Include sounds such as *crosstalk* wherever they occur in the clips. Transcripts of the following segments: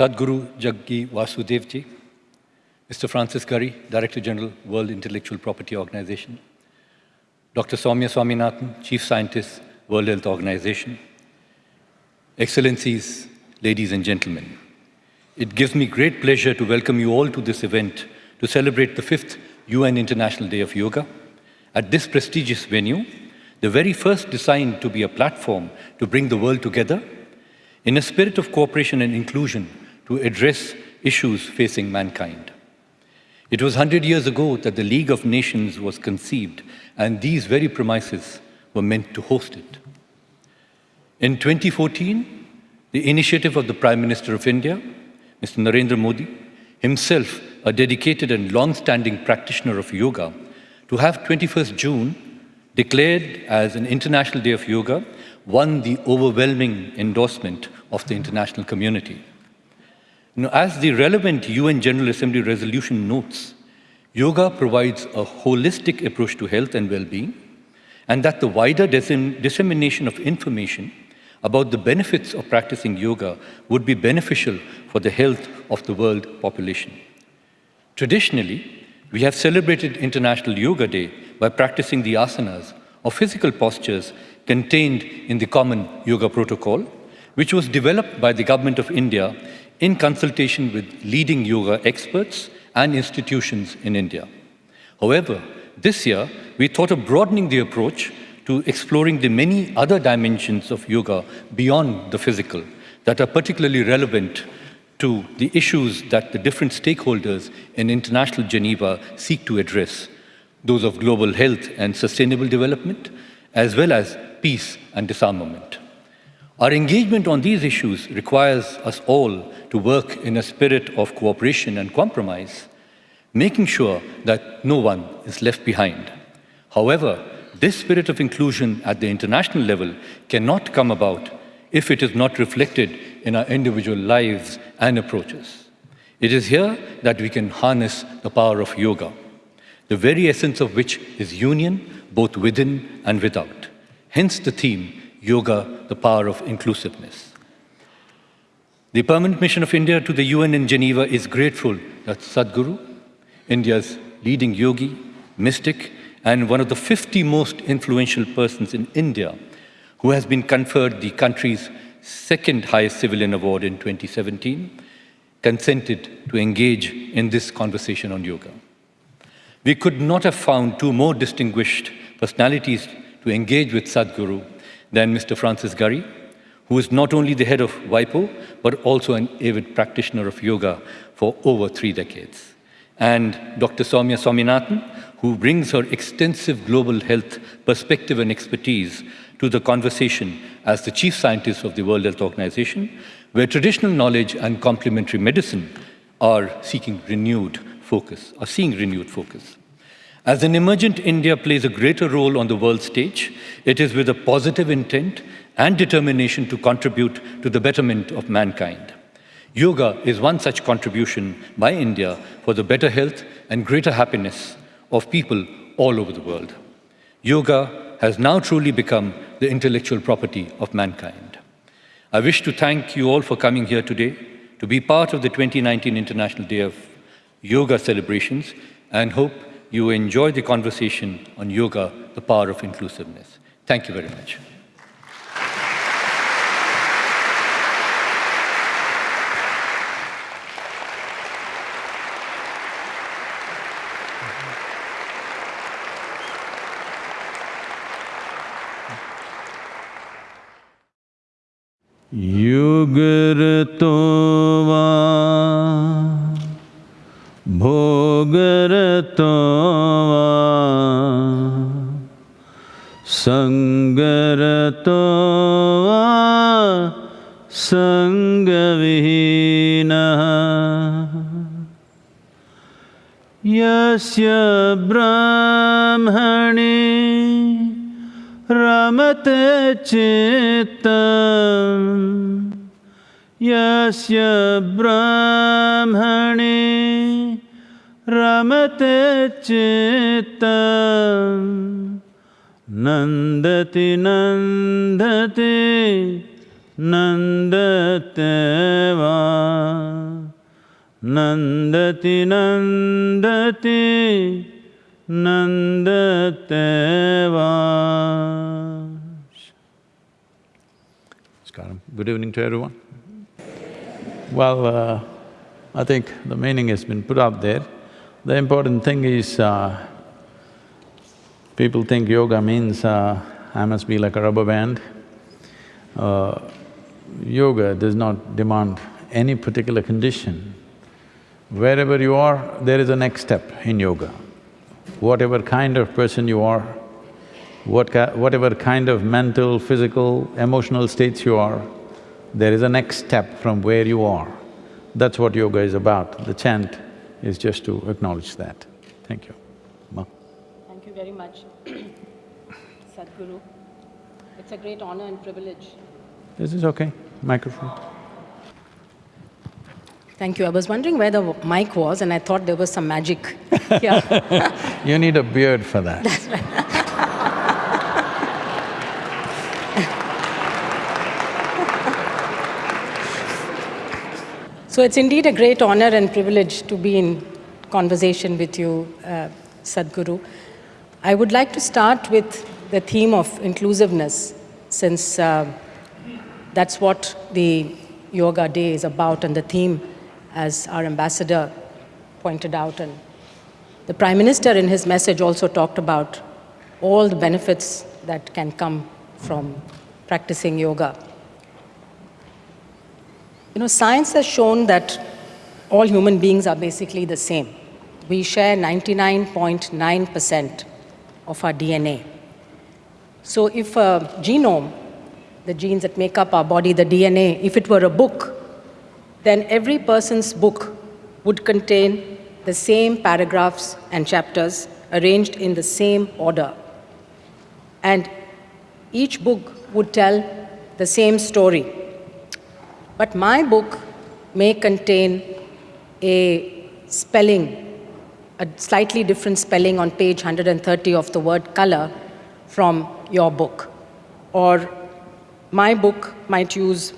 Sadhguru Jaggi Vasudevji, Mr. Francis Gurry, Director General, World Intellectual Property Organization, Dr. Soumya Swaminathan, Chief Scientist, World Health Organization, Excellencies, ladies and gentlemen, it gives me great pleasure to welcome you all to this event to celebrate the fifth UN International Day of Yoga. At this prestigious venue, the very first designed to be a platform to bring the world together in a spirit of cooperation and inclusion to address issues facing mankind. It was 100 years ago that the League of Nations was conceived, and these very premises were meant to host it. In 2014, the initiative of the Prime Minister of India, Mr. Narendra Modi, himself a dedicated and long-standing practitioner of yoga, to have 21st June declared as an International Day of Yoga won the overwhelming endorsement of the international community. Now, as the relevant UN General Assembly resolution notes, yoga provides a holistic approach to health and well-being, and that the wider dissemination of information about the benefits of practicing yoga would be beneficial for the health of the world population. Traditionally, we have celebrated International Yoga Day by practicing the asanas or physical postures contained in the common yoga protocol, which was developed by the Government of India in consultation with leading yoga experts and institutions in India. However, this year, we thought of broadening the approach to exploring the many other dimensions of yoga beyond the physical that are particularly relevant to the issues that the different stakeholders in International Geneva seek to address, those of global health and sustainable development, as well as peace and disarmament. Our engagement on these issues requires us all to work in a spirit of cooperation and compromise, making sure that no one is left behind. However, this spirit of inclusion at the international level cannot come about if it is not reflected in our individual lives and approaches. It is here that we can harness the power of yoga, the very essence of which is union both within and without. Hence the theme, Yoga, the Power of Inclusiveness. The Permanent Mission of India to the UN in Geneva is grateful that Sadhguru, India's leading yogi, mystic, and one of the 50 most influential persons in India, who has been conferred the country's second highest civilian award in 2017, consented to engage in this conversation on yoga. We could not have found two more distinguished personalities to engage with Sadhguru than Mr. Francis Gurry, who is not only the head of WIPO, but also an avid practitioner of yoga for over three decades. And Dr. Soumya Swaminathan, who brings her extensive global health perspective and expertise to the conversation as the chief scientist of the World Health Organization, where traditional knowledge and complementary medicine are seeking renewed focus, are seeing renewed focus. As an emergent India plays a greater role on the world stage, it is with a positive intent and determination to contribute to the betterment of mankind. Yoga is one such contribution by India for the better health and greater happiness of people all over the world. Yoga has now truly become the intellectual property of mankind. I wish to thank you all for coming here today to be part of the 2019 International Day of Yoga celebrations and hope you enjoy the conversation on yoga, the power of inclusiveness. Thank you very much. Sugar तो संगर तो संगविहीन यस्य ब्राह्मणे रमते चित्तम् यस्य ब्राह्मणे रमते चित्तम् नन्दति नन्दते nandate va nandati nandati nandate va Namaskaram. Good evening to everyone. Well, uh, I think the meaning has been put up there. The important thing is, uh, people think yoga means uh, I must be like a rubber band. Uh, yoga does not demand any particular condition. Wherever you are, there is a next step in yoga. Whatever kind of person you are, what ki whatever kind of mental, physical, emotional states you are, there is a next step from where you are. That's what yoga is about. The chant is just to acknowledge that. Thank you. Ma. Thank you very much, *coughs* Sadhguru. It's a great honor and privilege. This is okay, microphone. Thank you. I was wondering where the mic was and I thought there was some magic *laughs* here. You need a beard for that. *laughs* So it's indeed a great honor and privilege to be in conversation with you, uh, Sadhguru. I would like to start with the theme of inclusiveness, since uh, that's what the Yoga Day is about, and the theme, as our ambassador pointed out, and the Prime Minister in his message also talked about all the benefits that can come from practicing yoga. You know, science has shown that all human beings are basically the same. We share 99.9% of our DNA. So if a genome, the genes that make up our body, the DNA, if it were a book, then every person's book would contain the same paragraphs and chapters arranged in the same order. And each book would tell the same story. But my book may contain a spelling, a slightly different spelling on page 130 of the word color from your book. Or my book might use,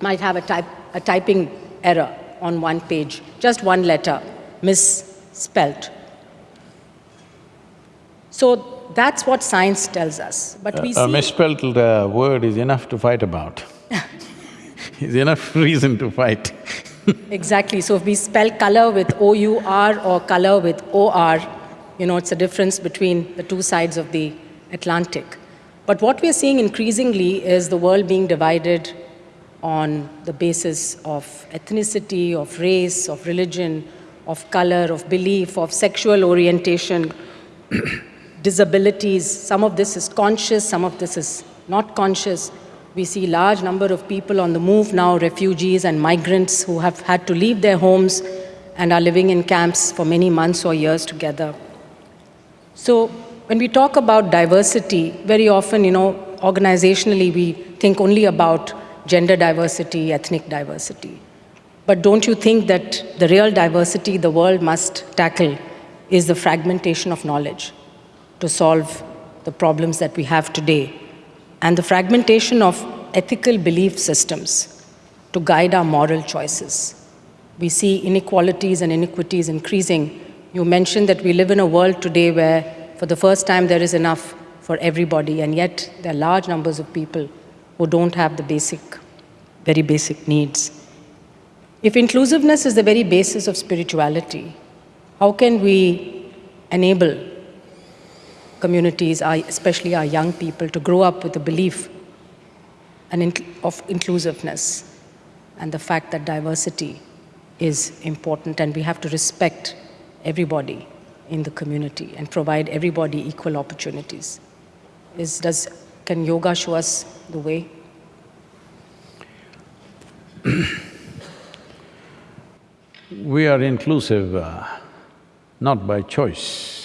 might have a, type, a typing error on one page, just one letter misspelt. So that's what science tells us. But we A see misspelled uh, word is enough to fight about. *laughs* is enough *laughs* reason to fight. Exactly. So if we spell color with O-U-R or color with O-R, you know, it's a difference between the two sides of the Atlantic. But what we're seeing increasingly is the world being divided on the basis of ethnicity, of race, of religion, of color, of belief, of sexual orientation, *coughs* disabilities. Some of this is conscious, some of this is not conscious. We see large number of people on the move now, refugees and migrants who have had to leave their homes and are living in camps for many months or years together. So when we talk about diversity, very often, you know, organizationally we think only about gender diversity, ethnic diversity. But don't you think that the real diversity the world must tackle is the fragmentation of knowledge to solve the problems that we have today and the fragmentation of ethical belief systems to guide our moral choices. We see inequalities and inequities increasing. You mentioned that we live in a world today where for the first time there is enough for everybody and yet there are large numbers of people who don't have the basic, very basic needs. If inclusiveness is the very basis of spirituality, how can we enable communities, especially our young people, to grow up with a belief and of inclusiveness and the fact that diversity is important and we have to respect everybody in the community and provide everybody equal opportunities. Is, does, can yoga show us the way? we are inclusive uh, not by choice.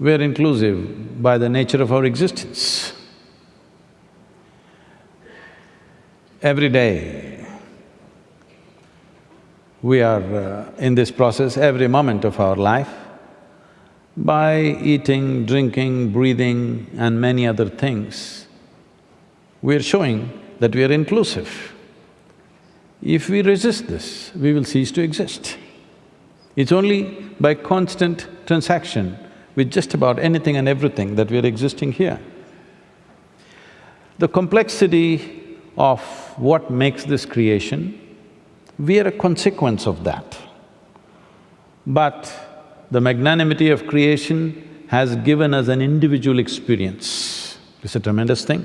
We are inclusive by the nature of our existence. Every day, we are uh, in this process every moment of our life by eating, drinking, breathing and many other things. we are showing that we are inclusive. If we resist this, we will cease to exist. It's only by constant transaction with just about anything and everything that we are existing here. The complexity of what makes this creation, we are a consequence of that. But the magnanimity of creation has given us an individual experience. It's a tremendous thing.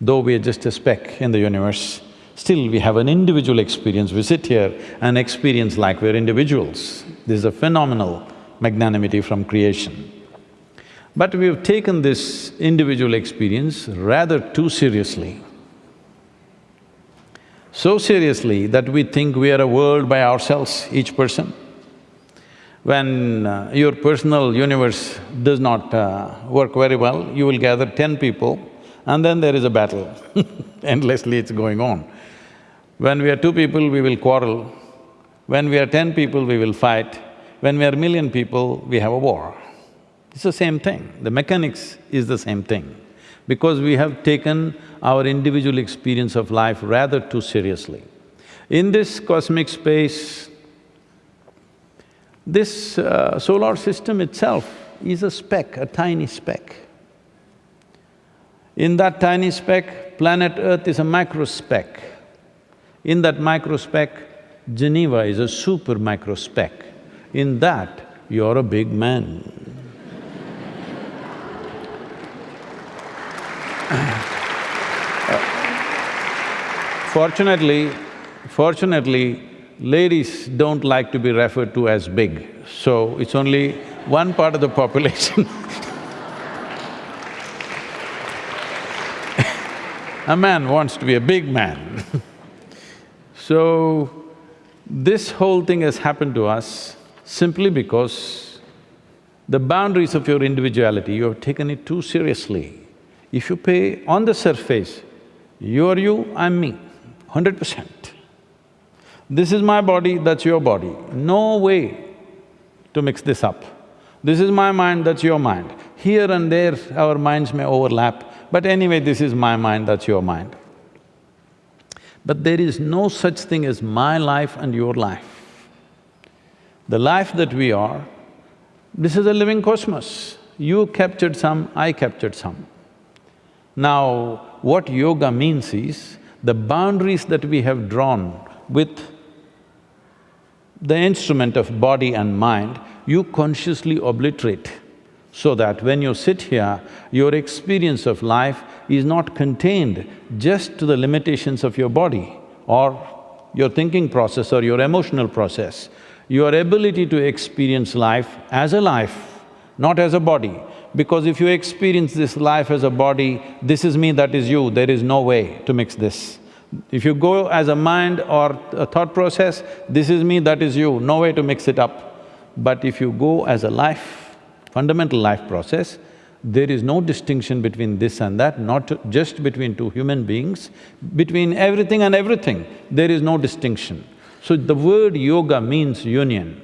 Though we are just a speck in the universe, still we have an individual experience. We sit here and experience like we're individuals. This is a phenomenal magnanimity from creation. But we've taken this individual experience rather too seriously. So seriously that we think we are a world by ourselves, each person. When uh, your personal universe does not uh, work very well, you will gather ten people and then there is a battle *laughs* endlessly it's going on. When we are two people, we will quarrel. When we are ten people, we will fight. When we are a million people, we have a war. It's the same thing, the mechanics is the same thing. Because we have taken our individual experience of life rather too seriously. In this cosmic space, this uh, solar system itself is a speck, a tiny speck. In that tiny speck, planet Earth is a micro speck. In that micro speck, Geneva is a super microspeck. In that, you're a big man. Fortunately, fortunately, ladies don't like to be referred to as big, so it's only one part of the population. *laughs* A man wants to be a big man. *laughs* So, this whole thing has happened to us simply because the boundaries of your individuality, you have taken it too seriously. If you pay on the surface, you are you, I'm me, hundred percent. This is my body, that's your body. No way to mix this up. This is my mind, that's your mind. Here and there, our minds may overlap, but anyway, this is my mind, that's your mind. But there is no such thing as my life and your life. The life that we are, this is a living cosmos. You captured some, I captured some. Now, what yoga means is, the boundaries that we have drawn with the instrument of body and mind, you consciously obliterate so that when you sit here, your experience of life is not contained just to the limitations of your body or your thinking process or your emotional process. Your ability to experience life as a life, not as a body. Because if you experience this life as a body, this is me, that is you, there is no way to mix this. If you go as a mind or a thought process, this is me, that is you, no way to mix it up. But if you go as a life, fundamental life process, there is no distinction between this and that, not just between two human beings, between everything and everything, there is no distinction. So the word yoga means union,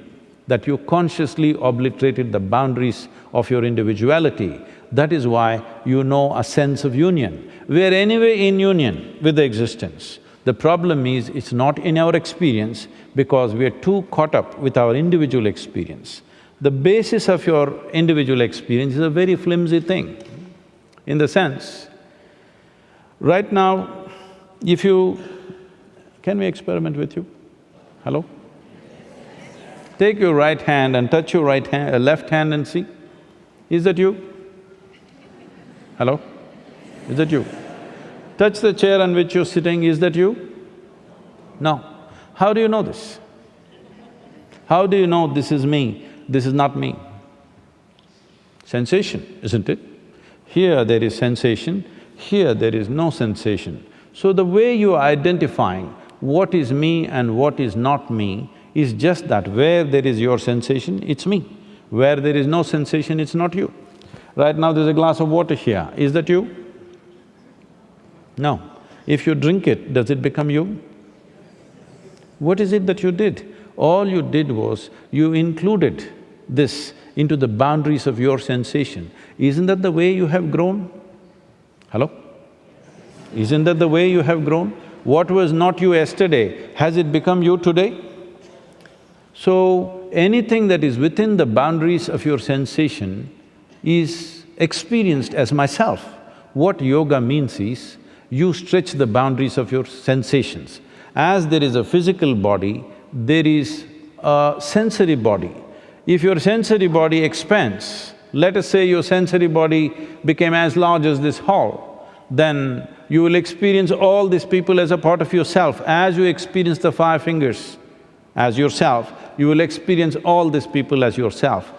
that you consciously obliterated the boundaries of your individuality. That is why you know a sense of union. We are anyway in union with the existence. The problem is, it's not in our experience because we are too caught up with our individual experience the basis of your individual experience is a very flimsy thing, in the sense, right now, if you… Can we experiment with you? Hello? Take your right hand and touch your right hand… Uh, left hand and see. Is that you? Hello? Is that you? Touch the chair on which you're sitting, is that you? No. How do you know this? How do you know this is me? this is not me. Sensation, isn't it? Here there is sensation, here there is no sensation. So the way you are identifying what is me and what is not me is just that where there is your sensation, it's me. Where there is no sensation, it's not you. Right now there's a glass of water here, is that you? No. If you drink it, does it become you? What is it that you did? All you did was, you included this into the boundaries of your sensation, isn't that the way you have grown? Hello? Isn't that the way you have grown? What was not you yesterday, has it become you today? So, anything that is within the boundaries of your sensation is experienced as myself. What yoga means is, you stretch the boundaries of your sensations. As there is a physical body, there is a sensory body. If your sensory body expands, let us say your sensory body became as large as this hall, then you will experience all these people as a part of yourself. As you experience the five fingers as yourself, you will experience all these people as yourself.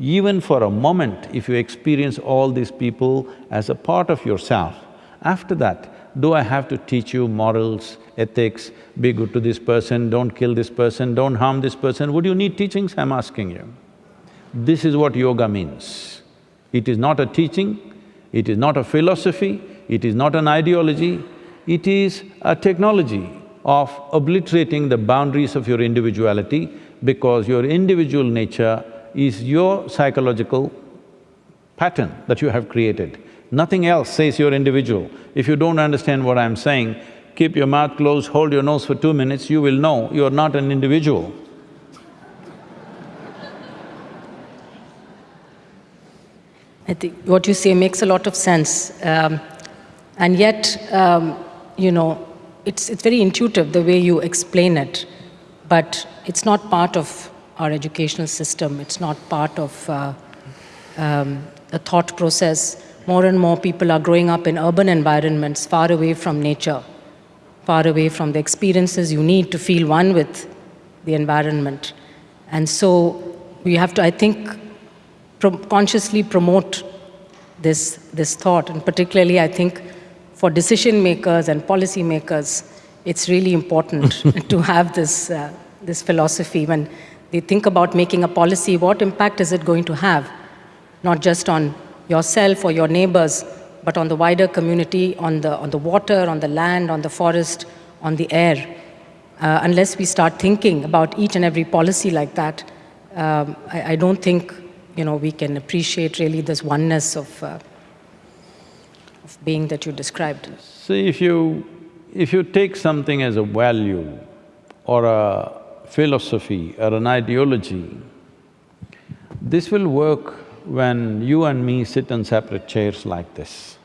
Even for a moment, if you experience all these people as a part of yourself, after that, do I have to teach you morals, ethics, be good to this person, don't kill this person, don't harm this person? Would you need teachings? I'm asking you. This is what yoga means. It is not a teaching, it is not a philosophy, it is not an ideology, it is a technology of obliterating the boundaries of your individuality because your individual nature is your psychological pattern that you have created. Nothing else says you're individual. If you don't understand what I'm saying, keep your mouth closed, hold your nose for two minutes, you will know you're not an individual. I think what you say makes a lot of sense. Um, and yet, um, you know, it's, it's very intuitive the way you explain it, but it's not part of our educational system. It's not part of uh, um, a thought process. More and more people are growing up in urban environments, far away from nature, far away from the experiences you need to feel one with the environment. And so we have to, I think, pro consciously promote this, this thought. And particularly, I think, for decision makers and policy makers, it's really important *laughs* to have this, uh, this philosophy when they think about making a policy, what impact is it going to have? Not just on yourself or your neighbors, but on the wider community, on the, on the water, on the land, on the forest, on the air. Uh, unless we start thinking about each and every policy like that, um, I, I, don't think you know, we can appreciate really this oneness of, uh, of being that you described. See, if you… if you take something as a value or a philosophy or an ideology, this will work when you and me sit on separate chairs like this.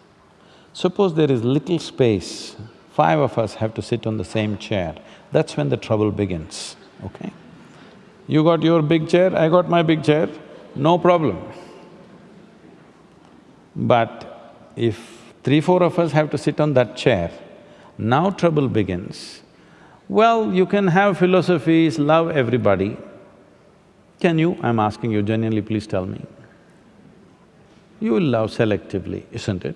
Suppose there is little space, five of us have to sit on the same chair, that's when the trouble begins, okay? You got your big chair, I got my big chair, no problem. But if three, four of us have to sit on that chair, now trouble begins. Well, you can have philosophies, love everybody. Can you? I'm asking you genuinely, please tell me. You will love selectively, isn't it?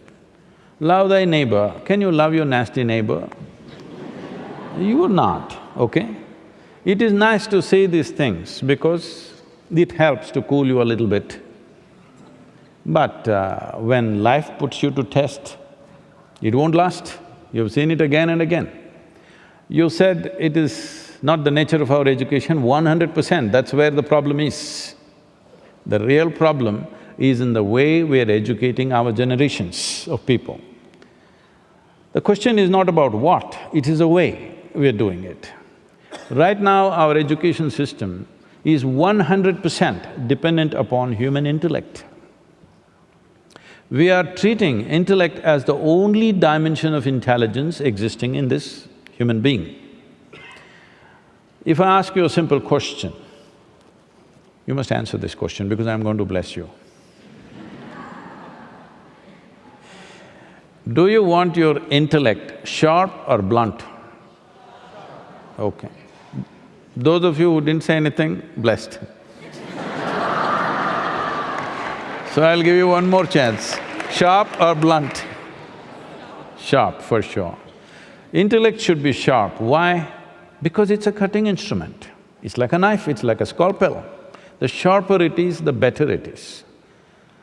Love thy neighbor. Can you love your nasty neighbor? You are not, okay? It is nice to say these things because it helps to cool you a little bit. But uh, when life puts you to test, it won't last. You've seen it again and again. You said it is not the nature of our education, one hundred percent, that's where the problem is. The real problem is in the way we are educating our generations of people. The question is not about what, it is the way we are doing it. Right now, our education system is one hundred percent dependent upon human intellect. We are treating intellect as the only dimension of intelligence existing in this human being. If I ask you a simple question, you must answer this question because I'm going to bless you. Do you want your intellect sharp or blunt? Okay. Those of you who didn't say anything, blessed. So I'll give you one more chance. Sharp or blunt? Sharp, for sure. Intellect should be sharp. Why? Because it's a cutting instrument. It's like a knife, it's like a scalpel. The sharper it is, the better it is.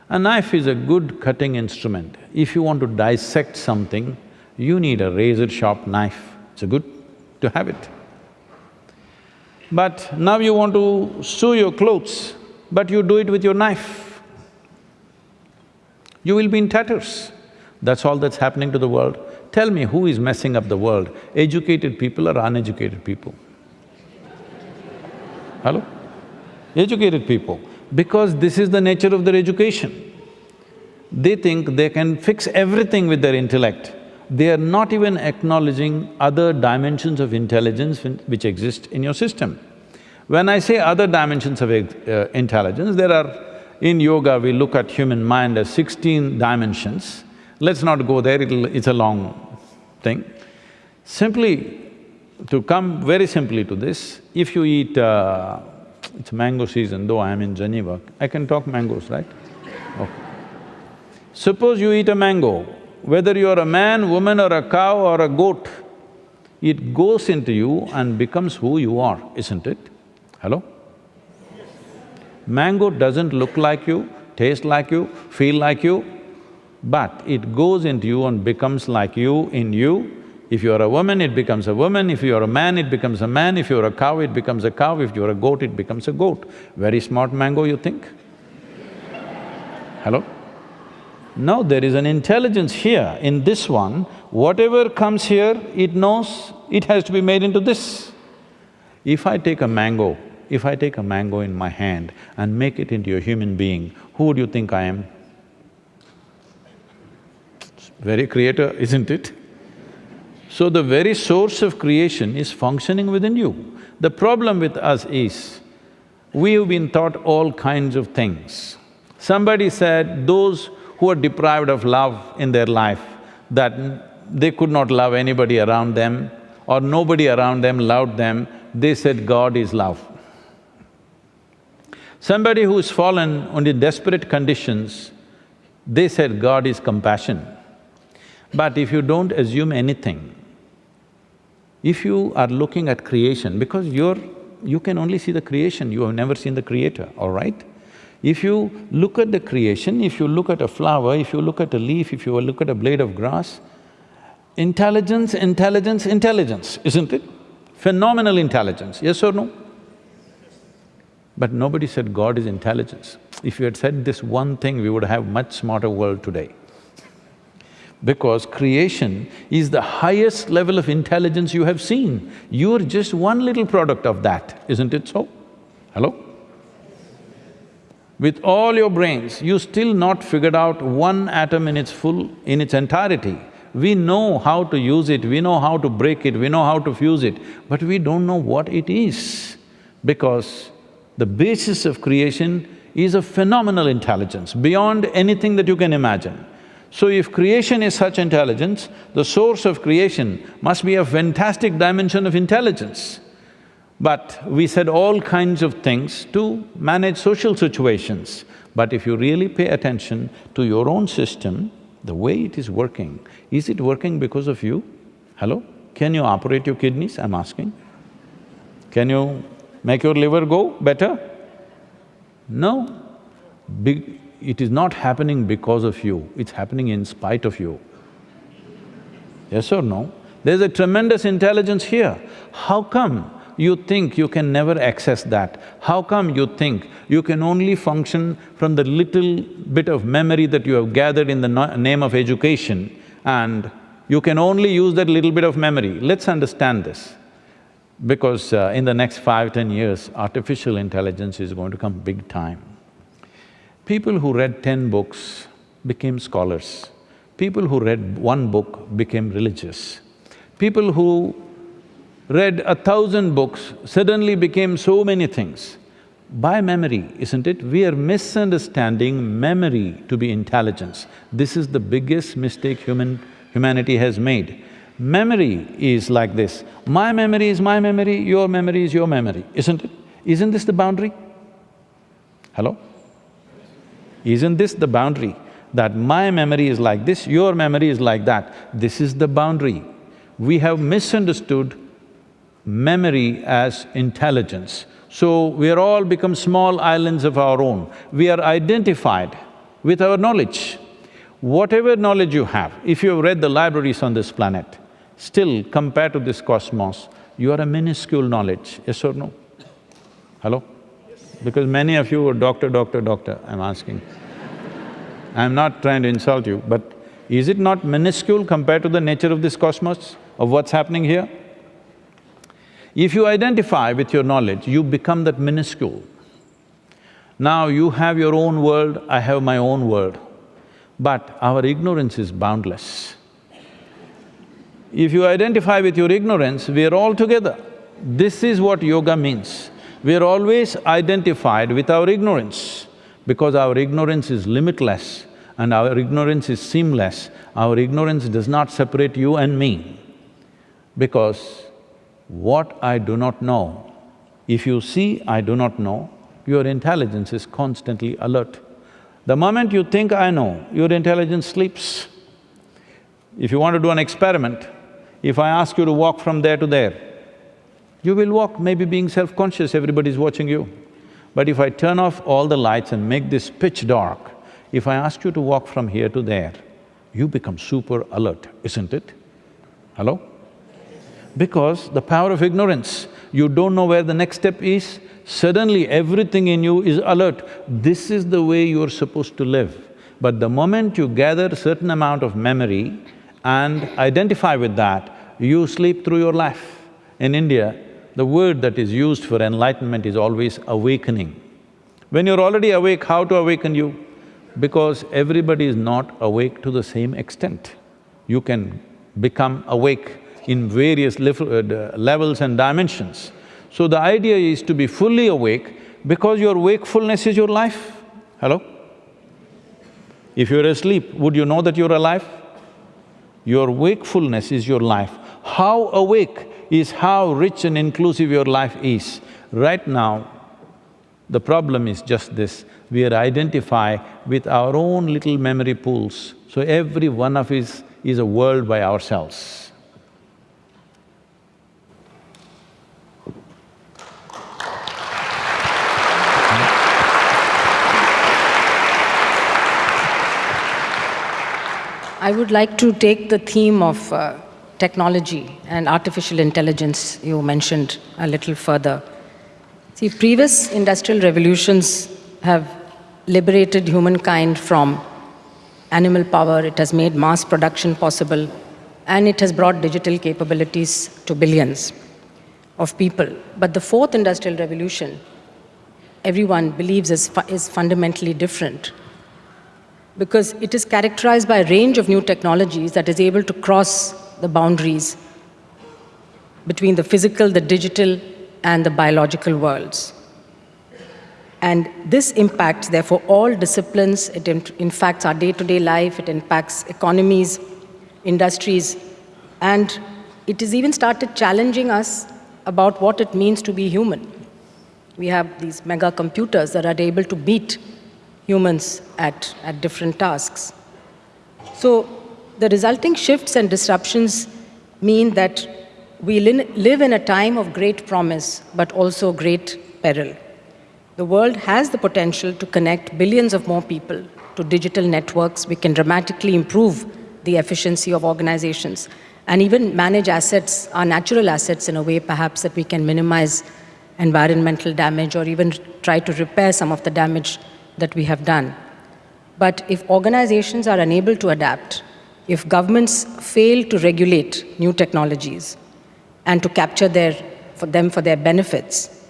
A knife is a good cutting instrument. If you want to dissect something, you need a razor-sharp knife. It's a good to have it. But now you want to sew your clothes, but you do it with your knife. You will be in tatters. That's all that's happening to the world. Tell me who is messing up the world, educated people or uneducated people? Hello? Educated people, because this is the nature of their education. They think they can fix everything with their intellect. They are not even acknowledging other dimensions of intelligence which exist in your system. When I say other dimensions of uh, intelligence, there are… in yoga, we look at human mind as sixteen dimensions. Let's not go there, it's a long thing. Simply, to come very simply to this, if you eat… Uh, it's mango season, though I am in Geneva, I can talk mangoes, right? Okay. Suppose you eat a mango, whether you're a man, woman or a cow or a goat, it goes into you and becomes who you are, isn't it? Hello? Mango doesn't look like you, taste like you, feel like you, but it goes into you and becomes like you in you. If you're a woman, it becomes a woman, if you're a man, it becomes a man, if you're a cow, it becomes a cow, if you're a goat, it becomes a goat. Very smart mango, you think? Hello? No, there is an intelligence here. In this one, whatever comes here, it knows it has to be made into this. If I take a mango, if I take a mango in my hand and make it into a human being, who would you think I am? Very creator, isn't it? So the very source of creation is functioning within you. The problem with us is, we have been taught all kinds of things. Somebody said those who are deprived of love in their life, that they could not love anybody around them or nobody around them loved them, they said God is love. Somebody who's fallen under desperate conditions, they said God is compassion. But if you don't assume anything, if you are looking at creation, because you're… you can only see the creation, you have never seen the creator, all right? If you look at the creation, if you look at a flower, if you look at a leaf, if you look at a blade of grass, intelligence, intelligence, intelligence, isn't it? Phenomenal intelligence, yes or no? But nobody said God is intelligence. If you had said this one thing, we would have much smarter world today. Because creation is the highest level of intelligence you have seen. You're just one little product of that, isn't it so? Hello? With all your brains, you still not figured out one atom in its full… in its entirety. We know how to use it, we know how to break it, we know how to fuse it, but we don't know what it is because the basis of creation is a phenomenal intelligence, beyond anything that you can imagine. So if creation is such intelligence, the source of creation must be a fantastic dimension of intelligence. But we said all kinds of things to manage social situations. But if you really pay attention to your own system, the way it is working, is it working because of you? Hello? Can you operate your kidneys, I'm asking? Can you make your liver go better? No. Be it is not happening because of you, it's happening in spite of you. Yes or no? There's a tremendous intelligence here. How come you think you can never access that? How come you think you can only function from the little bit of memory that you have gathered in the no name of education and you can only use that little bit of memory? Let's understand this because uh, in the next five, ten years, artificial intelligence is going to come big time. People who read ten books became scholars. People who read one book became religious. People who read a thousand books suddenly became so many things. By memory, isn't it? We are misunderstanding memory to be intelligence. This is the biggest mistake human… humanity has made. Memory is like this, my memory is my memory, your memory is your memory, isn't it? Isn't this the boundary? Hello? Isn't this the boundary? That my memory is like this, your memory is like that. This is the boundary. We have misunderstood memory as intelligence. So we are all become small islands of our own. We are identified with our knowledge. Whatever knowledge you have, if you have read the libraries on this planet, Still, compared to this cosmos, you are a minuscule knowledge, yes or no? Hello? Because many of you are doctor, doctor, doctor, I'm asking. *laughs* I'm not trying to insult you, but Is it not minuscule compared to the nature of this cosmos, of what's happening here? If you identify with your knowledge, you become that minuscule. Now you have your own world, I have my own world, but our ignorance is boundless. If you identify with your ignorance, we are all together. This is what yoga means. We are always identified with our ignorance because our ignorance is limitless and our ignorance is seamless. Our ignorance does not separate you and me because what I do not know, if you see I do not know, your intelligence is constantly alert. The moment you think I know, your intelligence sleeps. If you want to do an experiment, if I ask you to walk from there to there, you will walk, maybe being self-conscious, everybody's watching you. But if I turn off all the lights and make this pitch dark, if I ask you to walk from here to there, you become super alert, isn't it? Hello? Because the power of ignorance, you don't know where the next step is, suddenly everything in you is alert. This is the way you're supposed to live. But the moment you gather certain amount of memory and identify with that, you sleep through your life. In India, the word that is used for enlightenment is always awakening. When you're already awake, how to awaken you? Because everybody is not awake to the same extent. You can become awake in various uh, levels and dimensions. So the idea is to be fully awake because your wakefulness is your life. Hello? If you're asleep, would you know that you're alive? Your wakefulness is your life. How awake is how rich and inclusive your life is. Right now, the problem is just this, we are identify with our own little memory pools. So every one of us is a world by ourselves. I would like to take the theme of uh, technology and artificial intelligence you mentioned a little further. See, previous industrial revolutions have liberated humankind from animal power, it has made mass production possible, and it has brought digital capabilities to billions of people. But the fourth industrial revolution, everyone believes is, fu is fundamentally different because it is characterized by a range of new technologies that is able to cross the boundaries between the physical, the digital, and the biological worlds. And this impacts, therefore, all disciplines. It impacts our day-to-day -day life, it impacts economies, industries, and it has even started challenging us about what it means to be human. We have these mega computers that are able to beat humans at, at different tasks. So the resulting shifts and disruptions mean that we live in a time of great promise, but also great peril. The world has the potential to connect billions of more people to digital networks. We can dramatically improve the efficiency of organizations and even manage assets, our natural assets in a way perhaps that we can minimize environmental damage or even try to repair some of the damage that we have done. But if organizations are unable to adapt, if governments fail to regulate new technologies and to capture their, for them for their benefits,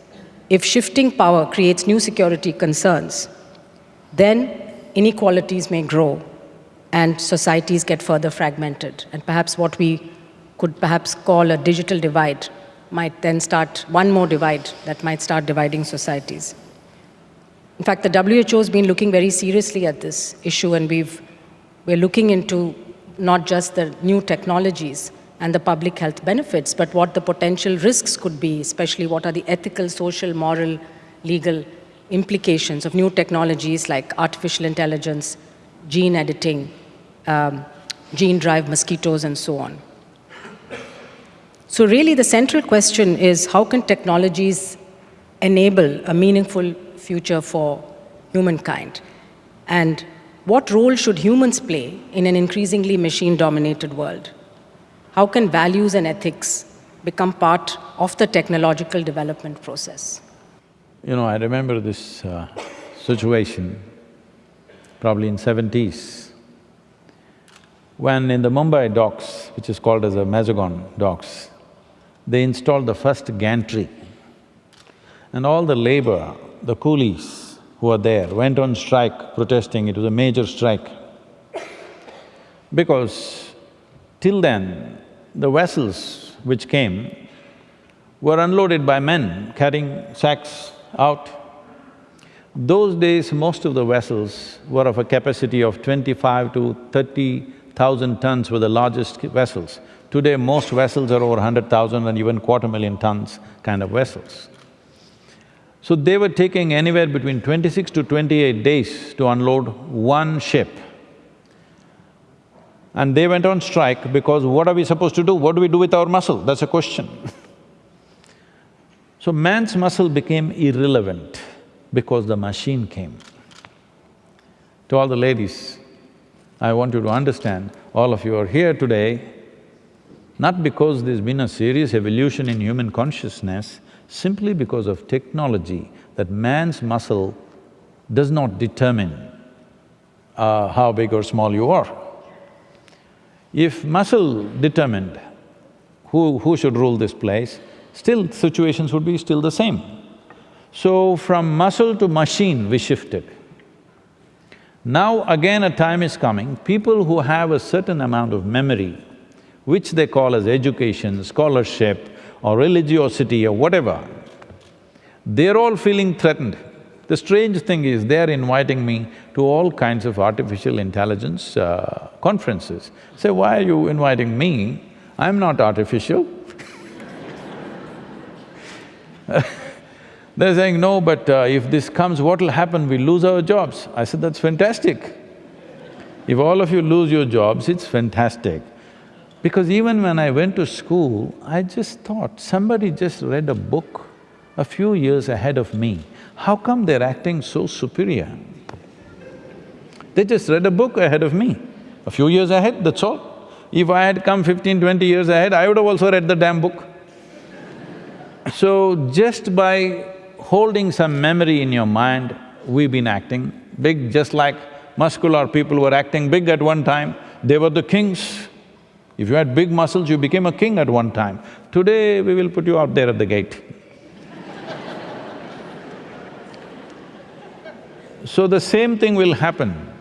if shifting power creates new security concerns, then inequalities may grow and societies get further fragmented. And perhaps what we could perhaps call a digital divide might then start, one more divide that might start dividing societies. In fact, the WHO has been looking very seriously at this issue and we've, we're looking into not just the new technologies and the public health benefits, but what the potential risks could be, especially what are the ethical, social, moral, legal implications of new technologies like artificial intelligence, gene editing, um, gene-drive mosquitoes, and so on. So really the central question is how can technologies enable a meaningful future for humankind? And what role should humans play in an increasingly machine-dominated world? How can values and ethics become part of the technological development process? You know, I remember this uh, situation, probably in seventies. When in the Mumbai docks, which is called as the Mazagon docks, they installed the first gantry. And all the labor, the coolies who were there went on strike protesting, it was a major strike. Because till then, the vessels which came were unloaded by men carrying sacks out. Those days, most of the vessels were of a capacity of twenty-five to thirty thousand tons were the largest vessels. Today, most vessels are over hundred thousand and even quarter million tons kind of vessels. So they were taking anywhere between twenty-six to twenty-eight days to unload one ship. And they went on strike because what are we supposed to do? What do we do with our muscle? That's a question *laughs* So man's muscle became irrelevant because the machine came. To all the ladies, I want you to understand, all of you are here today, not because there's been a serious evolution in human consciousness, simply because of technology, that man's muscle does not determine uh, how big or small you are. If muscle determined who, who should rule this place, still situations would be still the same. So from muscle to machine we shifted. Now again a time is coming, people who have a certain amount of memory, which they call as education, scholarship or religiosity or whatever, they're all feeling threatened. The strange thing is, they're inviting me to all kinds of artificial intelligence uh, conferences. Say, why are you inviting me? I'm not artificial *laughs* They're saying, no, but uh, if this comes, what will happen? We lose our jobs. I said, that's fantastic. If all of you lose your jobs, it's fantastic. Because even when I went to school, I just thought, somebody just read a book a few years ahead of me. How come they're acting so superior? They just read a book ahead of me, a few years ahead, that's all. If I had come 15, 20 years ahead, I would have also read the damn book. *laughs* So just by holding some memory in your mind, we've been acting big, just like muscular people were acting big at one time, they were the kings. If you had big muscles, you became a king at one time. Today, we will put you out there at the gate. *laughs* so the same thing will happen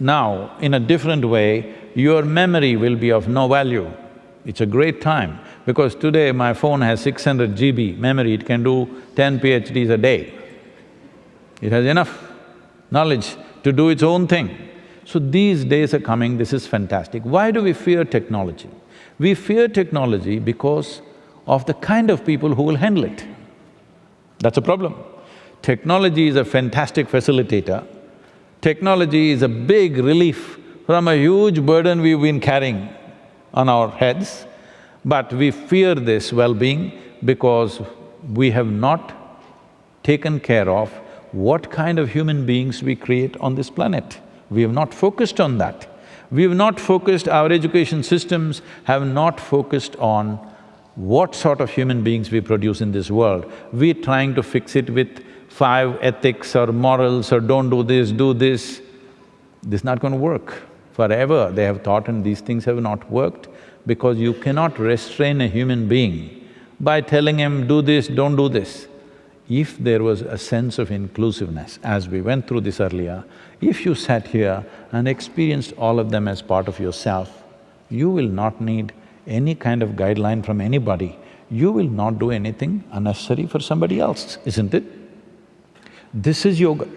now in a different way, your memory will be of no value. It's a great time. Because today my phone has 600 GB memory, it can do ten PhDs a day. It has enough knowledge to do its own thing. So these days are coming, this is fantastic. Why do we fear technology? We fear technology because of the kind of people who will handle it. That's a problem. Technology is a fantastic facilitator. Technology is a big relief from a huge burden we've been carrying on our heads. But we fear this well-being because we have not taken care of what kind of human beings we create on this planet. We have not focused on that. We have not focused, our education systems have not focused on what sort of human beings we produce in this world. We're trying to fix it with five ethics or morals or don't do this, do this. This is not going to work. Forever they have taught and these things have not worked because you cannot restrain a human being by telling him, do this, don't do this. If there was a sense of inclusiveness, as we went through this earlier, if you sat here and experienced all of them as part of yourself, you will not need any kind of guideline from anybody. You will not do anything unnecessary for somebody else, isn't it? This is yoga.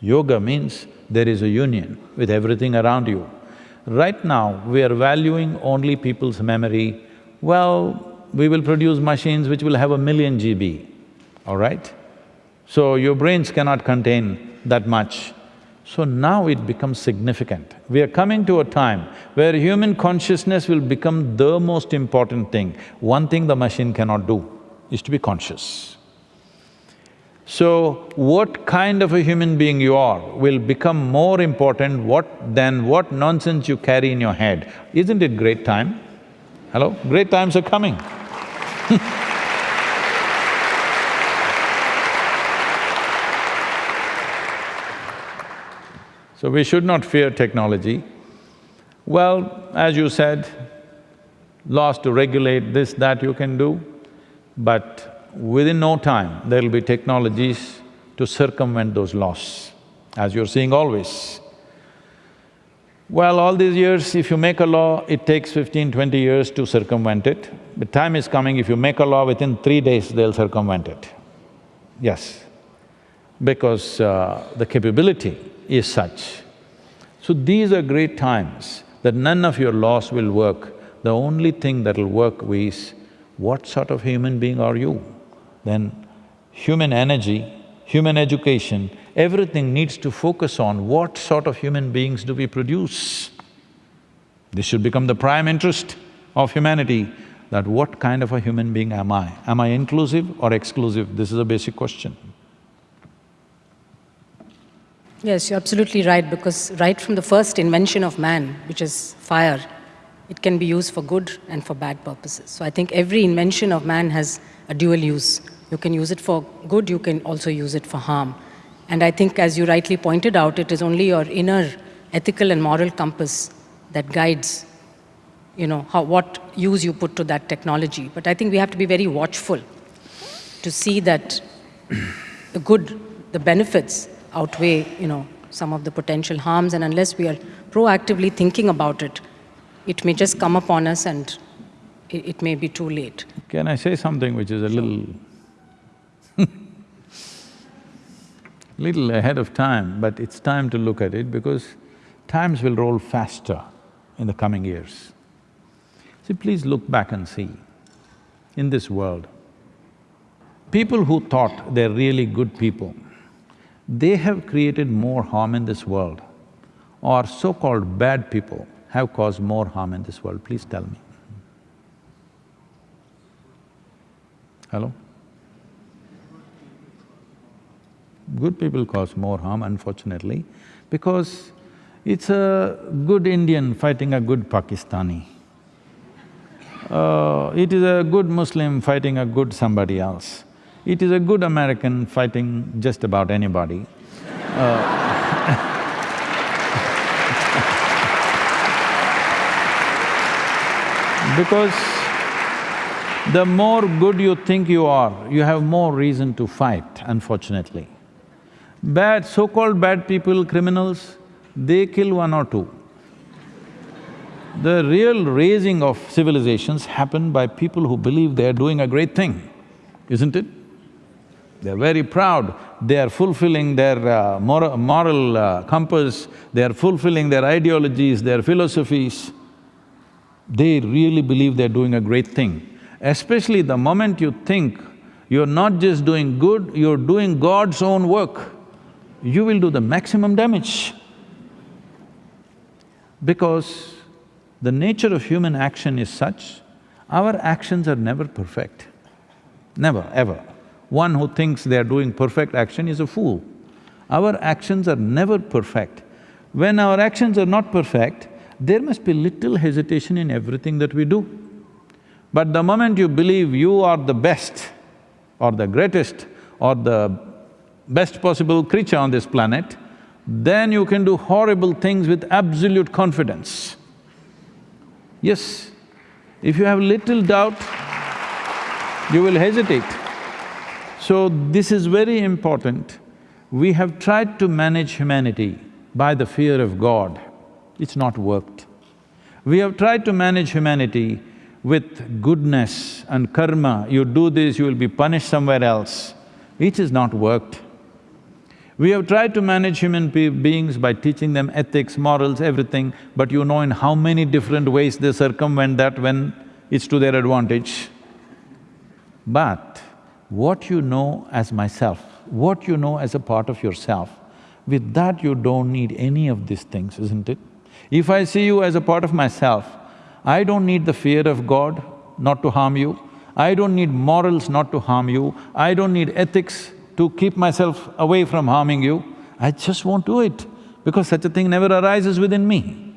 Yoga means there is a union with everything around you. Right now, we are valuing only people's memory. Well, we will produce machines which will have a million GB, all right? So your brains cannot contain that much. So now it becomes significant. We are coming to a time where human consciousness will become the most important thing. One thing the machine cannot do is to be conscious. So, what kind of a human being you are will become more important what than what nonsense you carry in your head. Isn't it great time? Hello? Great times are coming *laughs* So we should not fear technology. Well, as you said, laws to regulate this, that you can do, but within no time, there'll be technologies to circumvent those laws, as you're seeing always. Well, all these years, if you make a law, it takes 15, 20 years to circumvent it. The time is coming, if you make a law, within three days, they'll circumvent it. Yes, because uh, the capability is such. So these are great times that none of your laws will work. The only thing that'll work is, what sort of human being are you? Then human energy, human education, everything needs to focus on what sort of human beings do we produce. This should become the prime interest of humanity, that what kind of a human being am I? Am I inclusive or exclusive? This is a basic question. Yes, you're absolutely right, because right from the first invention of man, which is fire, it can be used for good and for bad purposes. So I think every invention of man has a dual use. You can use it for good, you can also use it for harm. And I think, as you rightly pointed out, it is only your inner ethical and moral compass that guides, you know, how, what use you put to that technology. But I think we have to be very watchful to see that the good, the benefits outweigh, you know, some of the potential harms. And unless we are proactively thinking about it, it may just come upon us and it, it may be too late. Can I say something which is a little *laughs* little ahead of time, but it's time to look at it because times will roll faster in the coming years. See, please look back and see, in this world, people who thought they're really good people, they have created more harm in this world, or so-called bad people have caused more harm in this world, please tell me. Hello? Good people cause more harm, unfortunately, because it's a good Indian fighting a good Pakistani. Uh, it is a good Muslim fighting a good somebody else. It is a good American fighting just about anybody. Uh, *laughs* because the more good you think you are, you have more reason to fight, unfortunately. Bad, so-called bad people, criminals, they kill one or two. The real raising of civilizations happen by people who believe they are doing a great thing, isn't it? They're very proud, they are fulfilling their uh, moral, moral uh, compass, they are fulfilling their ideologies, their philosophies. They really believe they're doing a great thing. Especially the moment you think you're not just doing good, you're doing God's own work you will do the maximum damage. Because the nature of human action is such, our actions are never perfect, never, ever. One who thinks they are doing perfect action is a fool. Our actions are never perfect. When our actions are not perfect, there must be little hesitation in everything that we do. But the moment you believe you are the best or the greatest or the best possible creature on this planet, then you can do horrible things with absolute confidence. Yes, if you have little doubt, you will hesitate. So this is very important. We have tried to manage humanity by the fear of God, it's not worked. We have tried to manage humanity with goodness and karma, you do this, you will be punished somewhere else. It has not worked. We have tried to manage human be beings by teaching them ethics, morals, everything, but you know in how many different ways they circumvent that when it's to their advantage. But what you know as myself, what you know as a part of yourself, with that you don't need any of these things, isn't it? If I see you as a part of myself, I don't need the fear of God not to harm you, I don't need morals not to harm you, I don't need ethics to keep myself away from harming you, I just won't do it because such a thing never arises within me.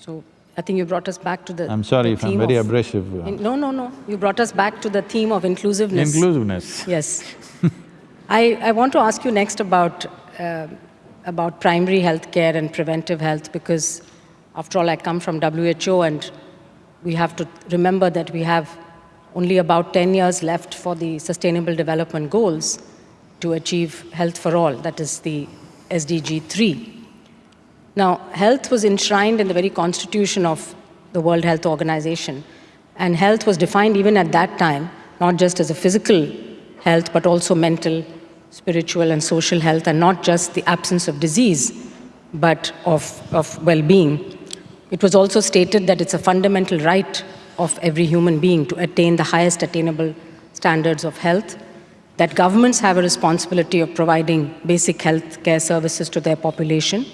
So I think you brought us back to the I'm sorry the if I'm very of- abrasive. In- No, no, no. You brought us back to the theme of inclusiveness. Inclusiveness. Yes. I, I want to ask you next about, uh, about primary health care and preventive health because, after all, I come from WHO and we have to remember that we have only about 10 years left for the Sustainable Development Goals to achieve health for all, that is the SDG 3. Now, health was enshrined in the very constitution of the World Health Organization, and health was defined even at that time, not just as a physical health, but also mental, spiritual, and social health, and not just the absence of disease, but of, of well being. It was also stated that it's a fundamental right of every human being to attain the highest attainable standards of health, that governments have a responsibility of providing basic health care services to their population,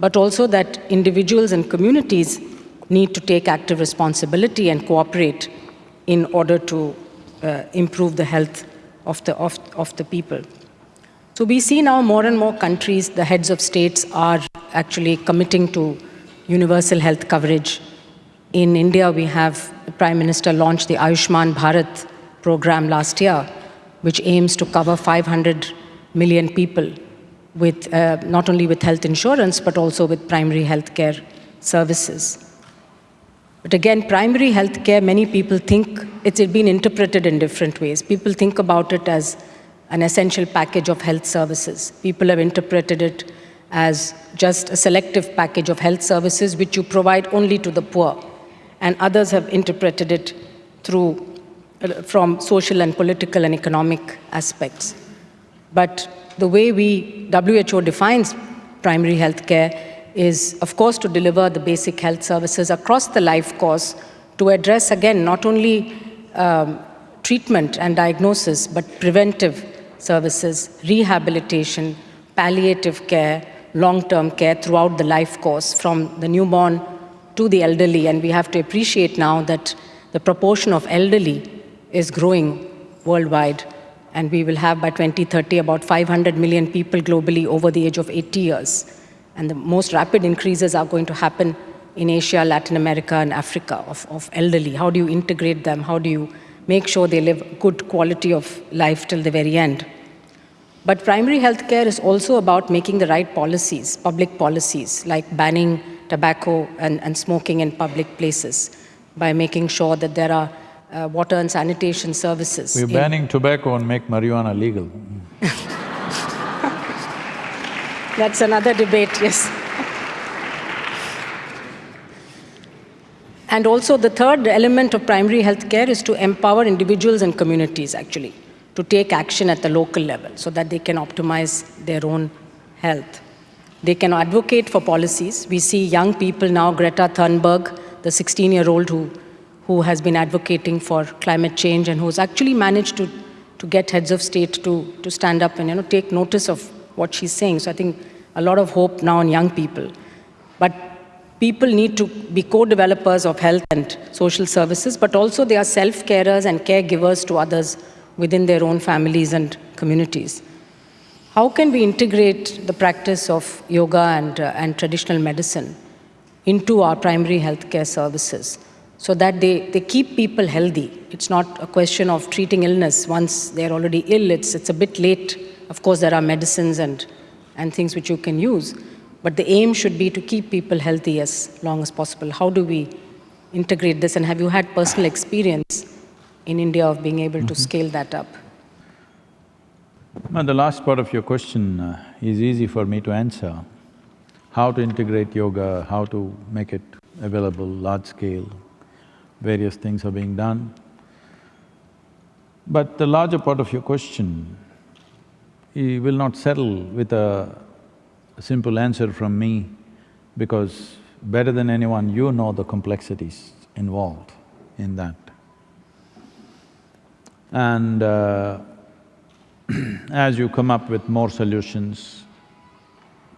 but also that individuals and communities need to take active responsibility and cooperate in order to uh, improve the health of the, of, of the people. So we see now more and more countries, the heads of states are actually committing to universal health coverage. In India, we have the Prime Minister launched the Ayushman Bharat program last year, which aims to cover 500 million people with uh, not only with health insurance but also with primary health care services. But again, primary health care, many people think it's been interpreted in different ways. People think about it as an essential package of health services. People have interpreted it as just a selective package of health services which you provide only to the poor. And others have interpreted it through, uh, from social and political and economic aspects. But the way we, WHO defines primary health care is, of course, to deliver the basic health services across the life course to address, again, not only um, treatment and diagnosis, but preventive services, rehabilitation, palliative care, long-term care throughout the life course, from the newborn to the elderly. And we have to appreciate now that the proportion of elderly is growing worldwide. And we will have by 2030 about 500 million people globally over the age of 80 years. And the most rapid increases are going to happen in Asia, Latin America, and Africa of, of elderly. How do you integrate them? How do you make sure they live good quality of life till the very end? But primary health care is also about making the right policies, public policies, like banning tobacco and, and smoking in public places, by making sure that there are uh, water and sanitation services. We're in- banning tobacco and make marijuana legal. *laughs* That's another debate, yes. And also, the third element of primary health care is to empower individuals and communities, actually, to take action at the local level so that they can optimize their own health. They can advocate for policies. We see young people now, Greta Thunberg, the 16 year old who, who has been advocating for climate change and who's actually managed to, to get heads of state to, to stand up and you know, take notice of what she's saying. So I think a lot of hope now in young people. But people need to be co-developers of health and social services, but also they are self-carers and caregivers to others within their own families and communities. How can we integrate the practice of yoga and, uh, and traditional medicine into our primary healthcare services so that they, they keep people healthy? It's not a question of treating illness once they're already ill, it's, it's a bit late. Of course, there are medicines and, and things which you can use, but the aim should be to keep people healthy as long as possible. How do we integrate this, and have you had personal experience in India of being able to scale that up? Now, the last part of your question uh, is easy for me to answer. How to integrate yoga, how to make it available large scale, various things are being done. But the larger part of your question, he will not settle with a simple answer from me because better than anyone, you know the complexities involved in that. And uh, *clears throat* as you come up with more solutions,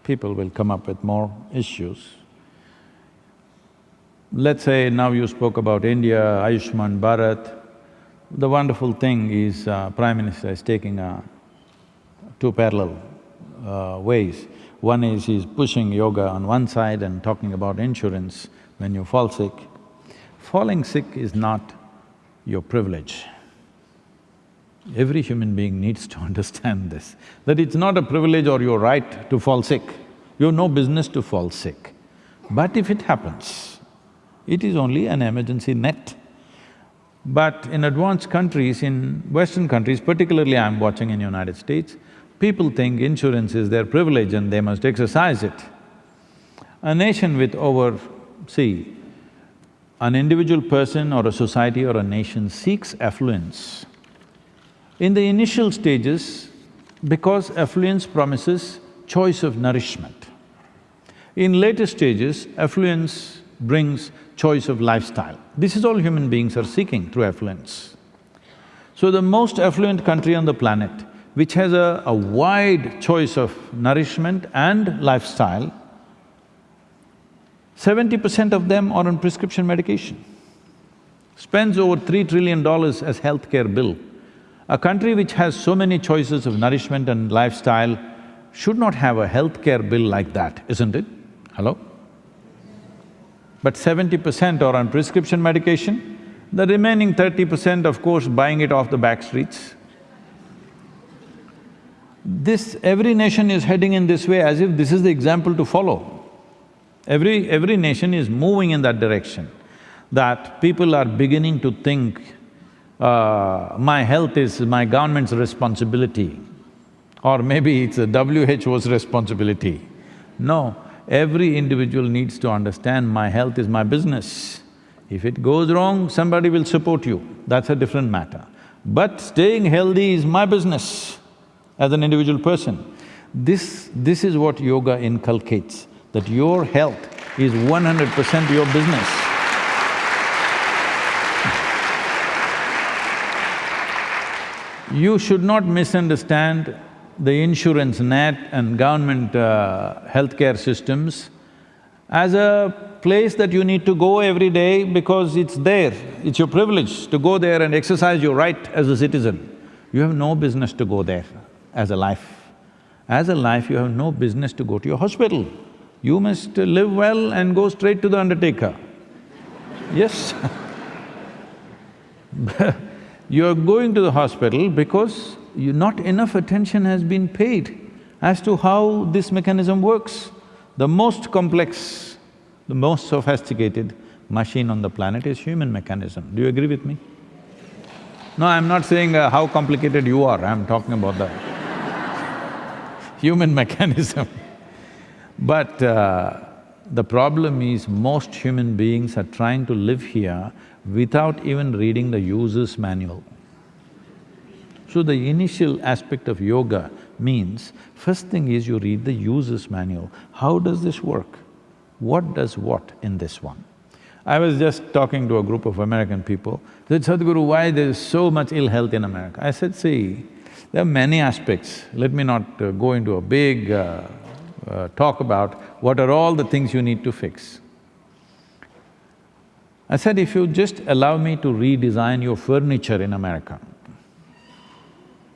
people will come up with more issues. Let's say now you spoke about India, Ayushman Bharat. The wonderful thing is uh, Prime Minister is taking uh, two parallel uh, ways. One is he's pushing yoga on one side and talking about insurance when you fall sick, falling sick is not your privilege. Every human being needs to *laughs* understand this, that it's not a privilege or your right to fall sick. You have no business to fall sick. But if it happens, it is only an emergency net. But in advanced countries, in Western countries, particularly I'm watching in United States, people think insurance is their privilege and they must exercise it. A nation with over, see, an individual person or a society or a nation seeks affluence. In the initial stages, because affluence promises choice of nourishment. In later stages, affluence brings choice of lifestyle. This is all human beings are seeking through affluence. So the most affluent country on the planet, which has a, a wide choice of nourishment and lifestyle, seventy percent of them are on prescription medication. Spends over three trillion dollars as healthcare bill. A country which has so many choices of nourishment and lifestyle should not have a healthcare bill like that, isn't it? Hello? But seventy percent are on prescription medication, the remaining thirty percent, of course, buying it off the back streets. This… every nation is heading in this way as if this is the example to follow. Every… every nation is moving in that direction, that people are beginning to think, uh, my health is my government's responsibility, or maybe it's the WHO's responsibility. No, Every individual needs to understand my health is my business. If it goes wrong, somebody will support you, that's a different matter. But staying healthy is my business as an individual person. This… this is what yoga inculcates, that your health is one hundred percent your business. You should not misunderstand the insurance net and government uh, healthcare systems as a place that you need to go every day because it's there, it's your privilege to go there and exercise your right as a citizen. You have no business to go there as a life. As a life, you have no business to go to your hospital. You must live well and go straight to the undertaker. Yes *laughs* You're going to the hospital because you, not enough attention has been paid as to how this mechanism works. The most complex, the most sophisticated machine on the planet is human mechanism. Do you agree with me? No, I'm not saying uh, how complicated you are, I'm talking about the *laughs* human mechanism. *laughs* But uh, the problem is most human beings are trying to live here without even reading the user's manual. So the initial aspect of yoga means, first thing is you read the user's manual. How does this work? What does what in this one? I was just talking to a group of American people, they said, Sadhguru, why there's so much ill health in America? I said, see, there are many aspects. Let me not uh, go into a big uh, uh, talk about what are all the things you need to fix. I said, if you just allow me to redesign your furniture in America,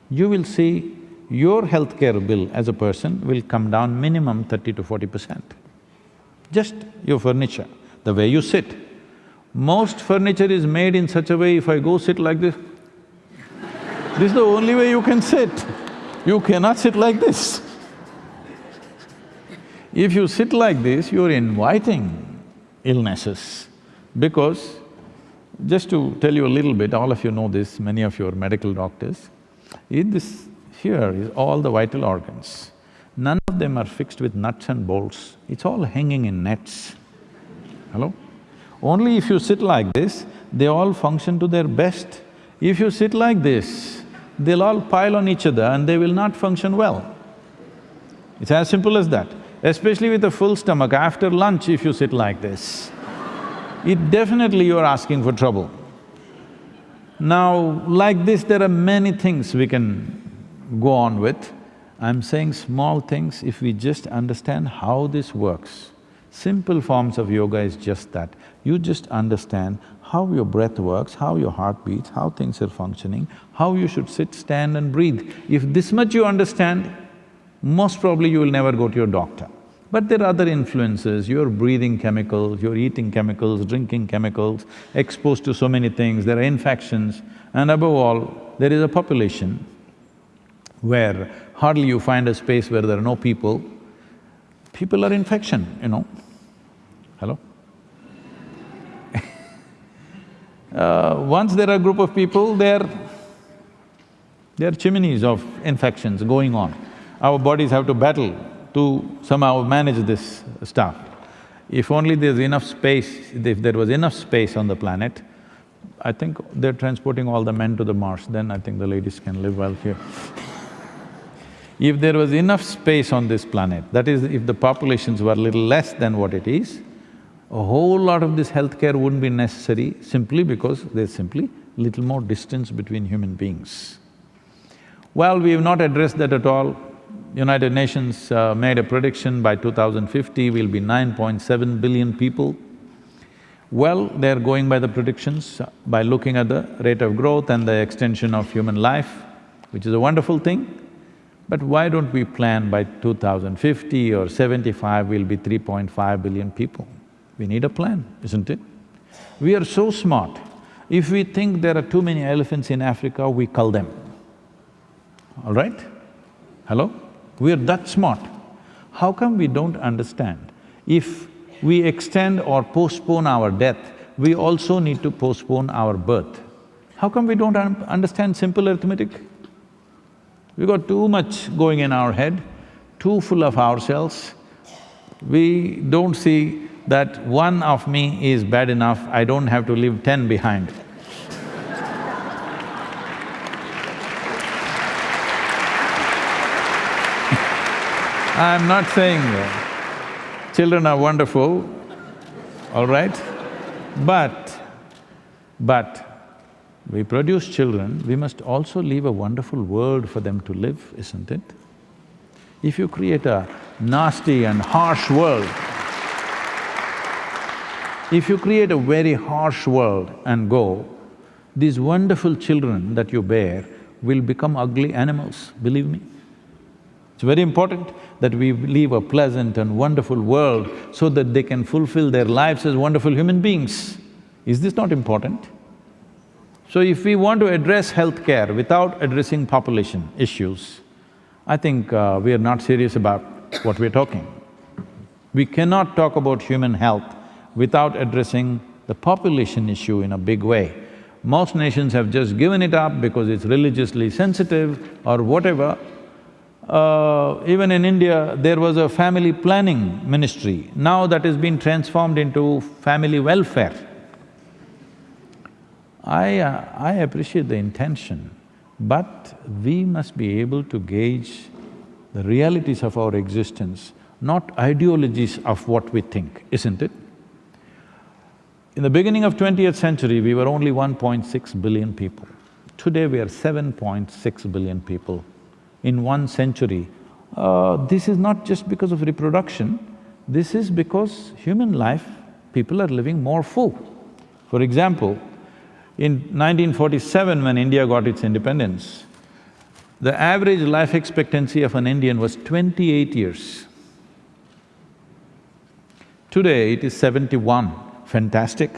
you will see your healthcare bill as a person will come down minimum thirty to forty percent. Just your furniture, the way you sit. Most furniture is made in such a way, if I go sit like this, this is the only way you can sit. You cannot sit like this. If you sit like this, you're inviting illnesses because, just to tell you a little bit, all of you know this, many of you are medical doctors, in this… here is all the vital organs. None of them are fixed with nuts and bolts, it's all hanging in nets. Hello? Only if you sit like this, they all function to their best. If you sit like this, they'll all pile on each other and they will not function well. It's as simple as that. Especially with a full stomach, after lunch if you sit like this, it definitely you're asking for trouble. Now, like this, there are many things we can go on with. I'm saying small things, if we just understand how this works. Simple forms of yoga is just that. You just understand how your breath works, how your heart beats, how things are functioning, how you should sit, stand and breathe. If this much you understand, most probably you will never go to your doctor. But there are other influences, you're breathing chemicals, you're eating chemicals, drinking chemicals, exposed to so many things, there are infections, and above all, there is a population where hardly you find a space where there are no people, people are infection, you know. Hello? *laughs* uh, once there are a group of people, they're… they're chimneys of infections going on. Our bodies have to battle to somehow manage this stuff. If only there's enough space, if there was enough space on the planet, I think they're transporting all the men to the Mars, then I think the ladies can live well here. if there was enough space on this planet, that is, if the populations were little less than what it is, a whole lot of this healthcare wouldn't be necessary simply because there's simply little more distance between human beings. Well, we have not addressed that at all. United Nations uh, made a prediction by 2050 we'll be 9.7 billion people. Well, they're going by the predictions, uh, by looking at the rate of growth and the extension of human life, which is a wonderful thing. But why don't we plan by 2050 or 75 we'll be 3.5 billion people? We need a plan, isn't it? We are so smart. If we think there are too many elephants in Africa, we cull them. All right? Hello? We are that smart. How come we don't understand? If we extend or postpone our death, we also need to postpone our birth. How come we don't un understand simple arithmetic? We got too much going in our head, too full of ourselves. We don't see that one of me is bad enough, I don't have to leave ten behind. I'm not saying children are wonderful, all right? But, but we produce children, we must also leave a wonderful world for them to live, isn't it? If you create a nasty and harsh world, if you create a very harsh world and go, these wonderful children that you bear will become ugly animals, believe me. It's very important that we leave a pleasant and wonderful world so that they can fulfill their lives as wonderful human beings. Is this not important? So if we want to address healthcare without addressing population issues, I think uh, we are not serious about what we're talking. We cannot talk about human health without addressing the population issue in a big way. Most nations have just given it up because it's religiously sensitive or whatever, uh, even in India, there was a family planning ministry. Now that has been transformed into family welfare. I… Uh, I appreciate the intention, but we must be able to gauge the realities of our existence, not ideologies of what we think, isn't it? In the beginning of twentieth century, we were only 1.6 billion people. Today, we are 7.6 billion people in one century. Uh, this is not just because of reproduction, this is because human life, people are living more full. For example, in 1947 when India got its independence, the average life expectancy of an Indian was twenty-eight years. Today it is seventy-one, fantastic.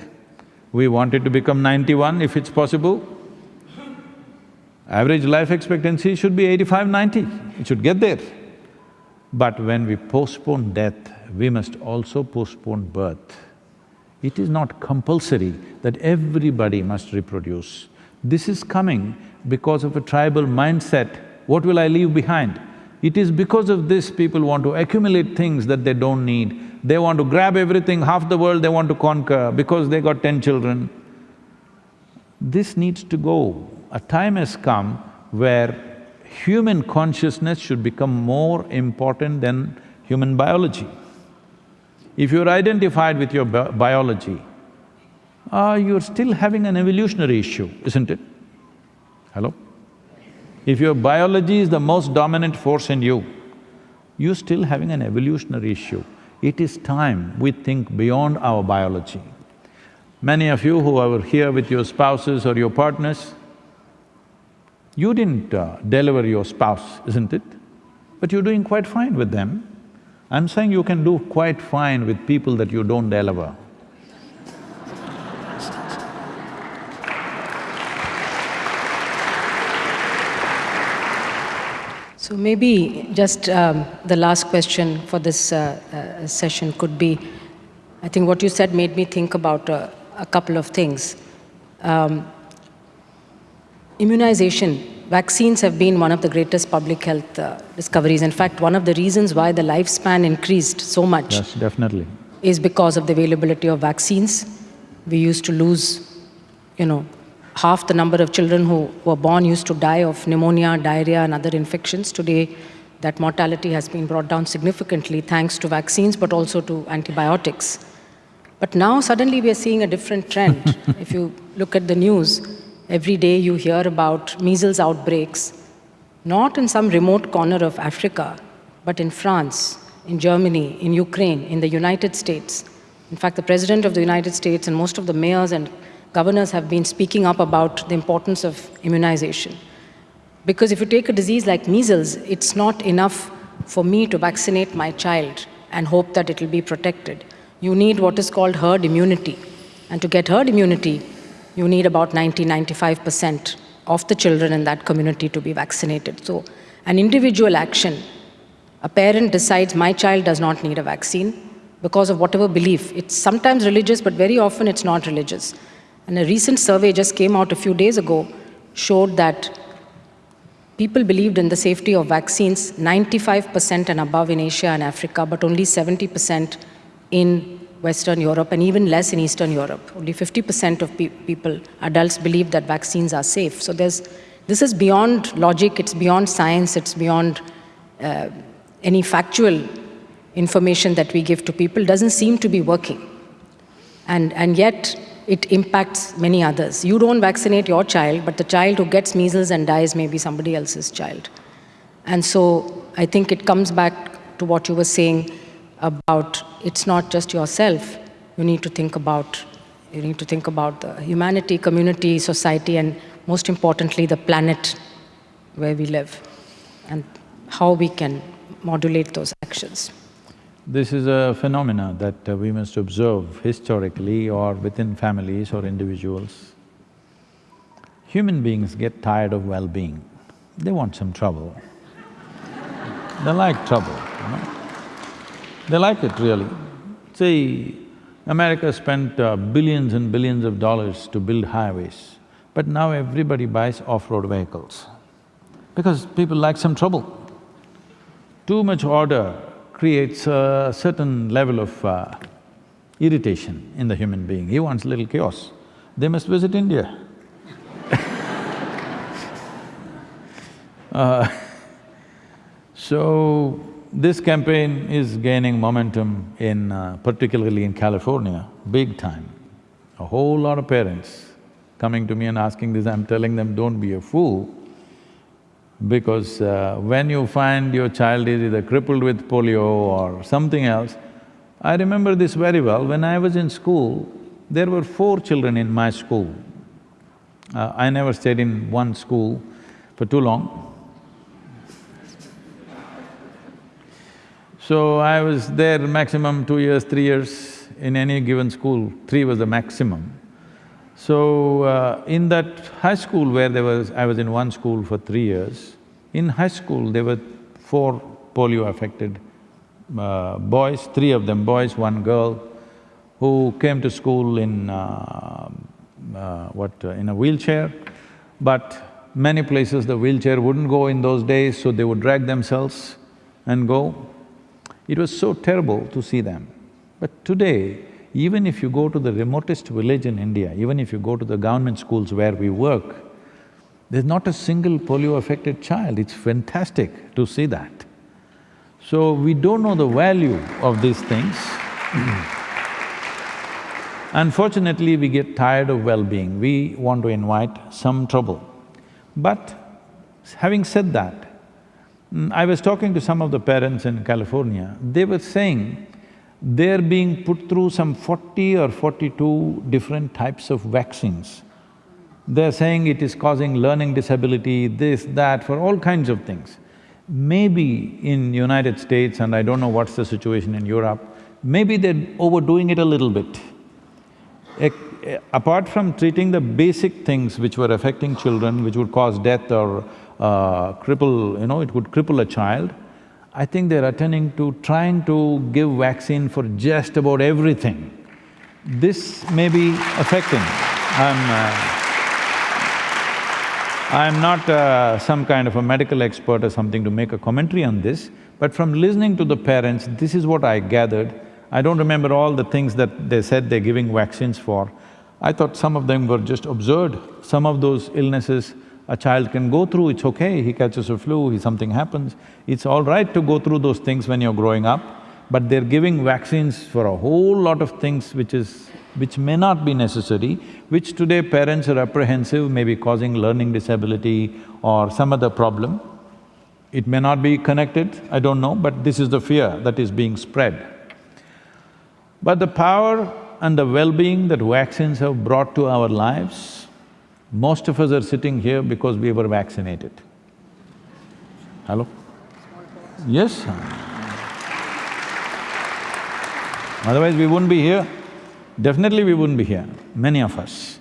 We wanted to become ninety-one if it's possible. Average life expectancy should be 85, 90, it should get there. But when we postpone death, we must also postpone birth. It is not compulsory that everybody must reproduce. This is coming because of a tribal mindset, what will I leave behind? It is because of this people want to accumulate things that they don't need. They want to grab everything, half the world they want to conquer because they got ten children. This needs to go a time has come where human consciousness should become more important than human biology. If you're identified with your bi biology, uh, you're still having an evolutionary issue, isn't it? Hello? If your biology is the most dominant force in you, you're still having an evolutionary issue. It is time we think beyond our biology. Many of you who are here with your spouses or your partners, you didn't uh, deliver your spouse, isn't it? But you're doing quite fine with them. I'm saying you can do quite fine with people that you don't deliver. So maybe just um, the last question for this uh, uh, session could be, I think what you said made me think about uh, a couple of things. Um, immunization, vaccines have been one of the greatest public health uh, discoveries. In fact, one of the reasons why the lifespan increased so much Yes, definitely. is because of the availability of vaccines. We used to lose, you know, half the number of children who were born used to die of pneumonia, diarrhea, and other infections. Today, that mortality has been brought down significantly thanks to vaccines, but also to antibiotics. But now, suddenly, we are seeing a different trend. *laughs* if you look at the news, every day you hear about measles outbreaks, not in some remote corner of Africa, but in France, in Germany, in Ukraine, in the United States. In fact, the President of the United States and most of the mayors and governors have been speaking up about the importance of immunization. Because if you take a disease like measles, it's not enough for me to vaccinate my child and hope that it will be protected. You need what is called herd immunity. And to get herd immunity, you need about 90, 95% of the children in that community to be vaccinated. So an individual action, a parent decides my child does not need a vaccine because of whatever belief. It's sometimes religious, but very often it's not religious. And a recent survey just came out a few days ago showed that people believed in the safety of vaccines 95% and above in Asia and Africa, but only 70% in Western Europe and even less in Eastern Europe. Only 50% of pe people, adults, believe that vaccines are safe. So there's, this is beyond logic, it's beyond science, it's beyond uh, any factual information that we give to people, doesn't seem to be working. And, and yet, it impacts many others. You don't vaccinate your child, but the child who gets measles and dies may be somebody else's child. And so I think it comes back to what you were saying about it's not just yourself. You need to think about you need to think about the humanity, community, society, and most importantly, the planet where we live and how we can modulate those actions. This is a phenomena that uh, we must observe historically or within families or individuals. Human beings get tired of well-being, they want some trouble. they like trouble, you know. They like it really. See, America spent uh, billions and billions of dollars to build highways, but now everybody buys off-road vehicles because people like some trouble. Too much order creates a certain level of uh, irritation in the human being. He wants little chaos. They must visit India. *laughs* uh, *laughs* so, this campaign is gaining momentum in… Uh, particularly in California, big time. A whole lot of parents coming to me and asking this, I'm telling them, don't be a fool, because uh, when you find your child is either crippled with polio or something else, I remember this very well, when I was in school, there were four children in my school. Uh, I never stayed in one school for too long. So I was there maximum two years, three years in any given school, three was the maximum. So, uh, in that high school where there was… I was in one school for three years, in high school there were four polio-affected uh, boys, three of them boys, one girl, who came to school in… Uh, uh what… Uh, in a wheelchair, but many places the wheelchair wouldn't go in those days, so they would drag themselves and go. It was so terrible to see them. But today, even if you go to the remotest village in India, even if you go to the government schools where we work, there's not a single polio-affected child, it's fantastic to see that. So, we don't know the value of these things *clears throat* Unfortunately, we get tired of well-being, we want to invite some trouble. But having said that, I was talking to some of the parents in California, they were saying they're being put through some forty or forty-two different types of vaccines. They're saying it is causing learning disability, this, that, for all kinds of things. Maybe in United States, and I don't know what's the situation in Europe, maybe they're overdoing it a little bit. Eh, apart from treating the basic things which were affecting children, which would cause death or uh, cripple, you know, it would cripple a child, I think they're attending to trying to give vaccine for just about everything. This may be affecting. I'm… Uh, I'm not uh, some kind of a medical expert or something to make a commentary on this, but from listening to the parents, this is what I gathered. I don't remember all the things that they said they're giving vaccines for. I thought some of them were just absurd. Some of those illnesses a child can go through, it's okay, he catches a flu, something happens. It's all right to go through those things when you're growing up, but they're giving vaccines for a whole lot of things which is… which may not be necessary, which today parents are apprehensive, maybe causing learning disability or some other problem. It may not be connected, I don't know, but this is the fear that is being spread. But the power and the well-being that vaccines have brought to our lives, most of us are sitting here because we were vaccinated. Hello? Yes? Otherwise we wouldn't be here. Definitely we wouldn't be here, many of us.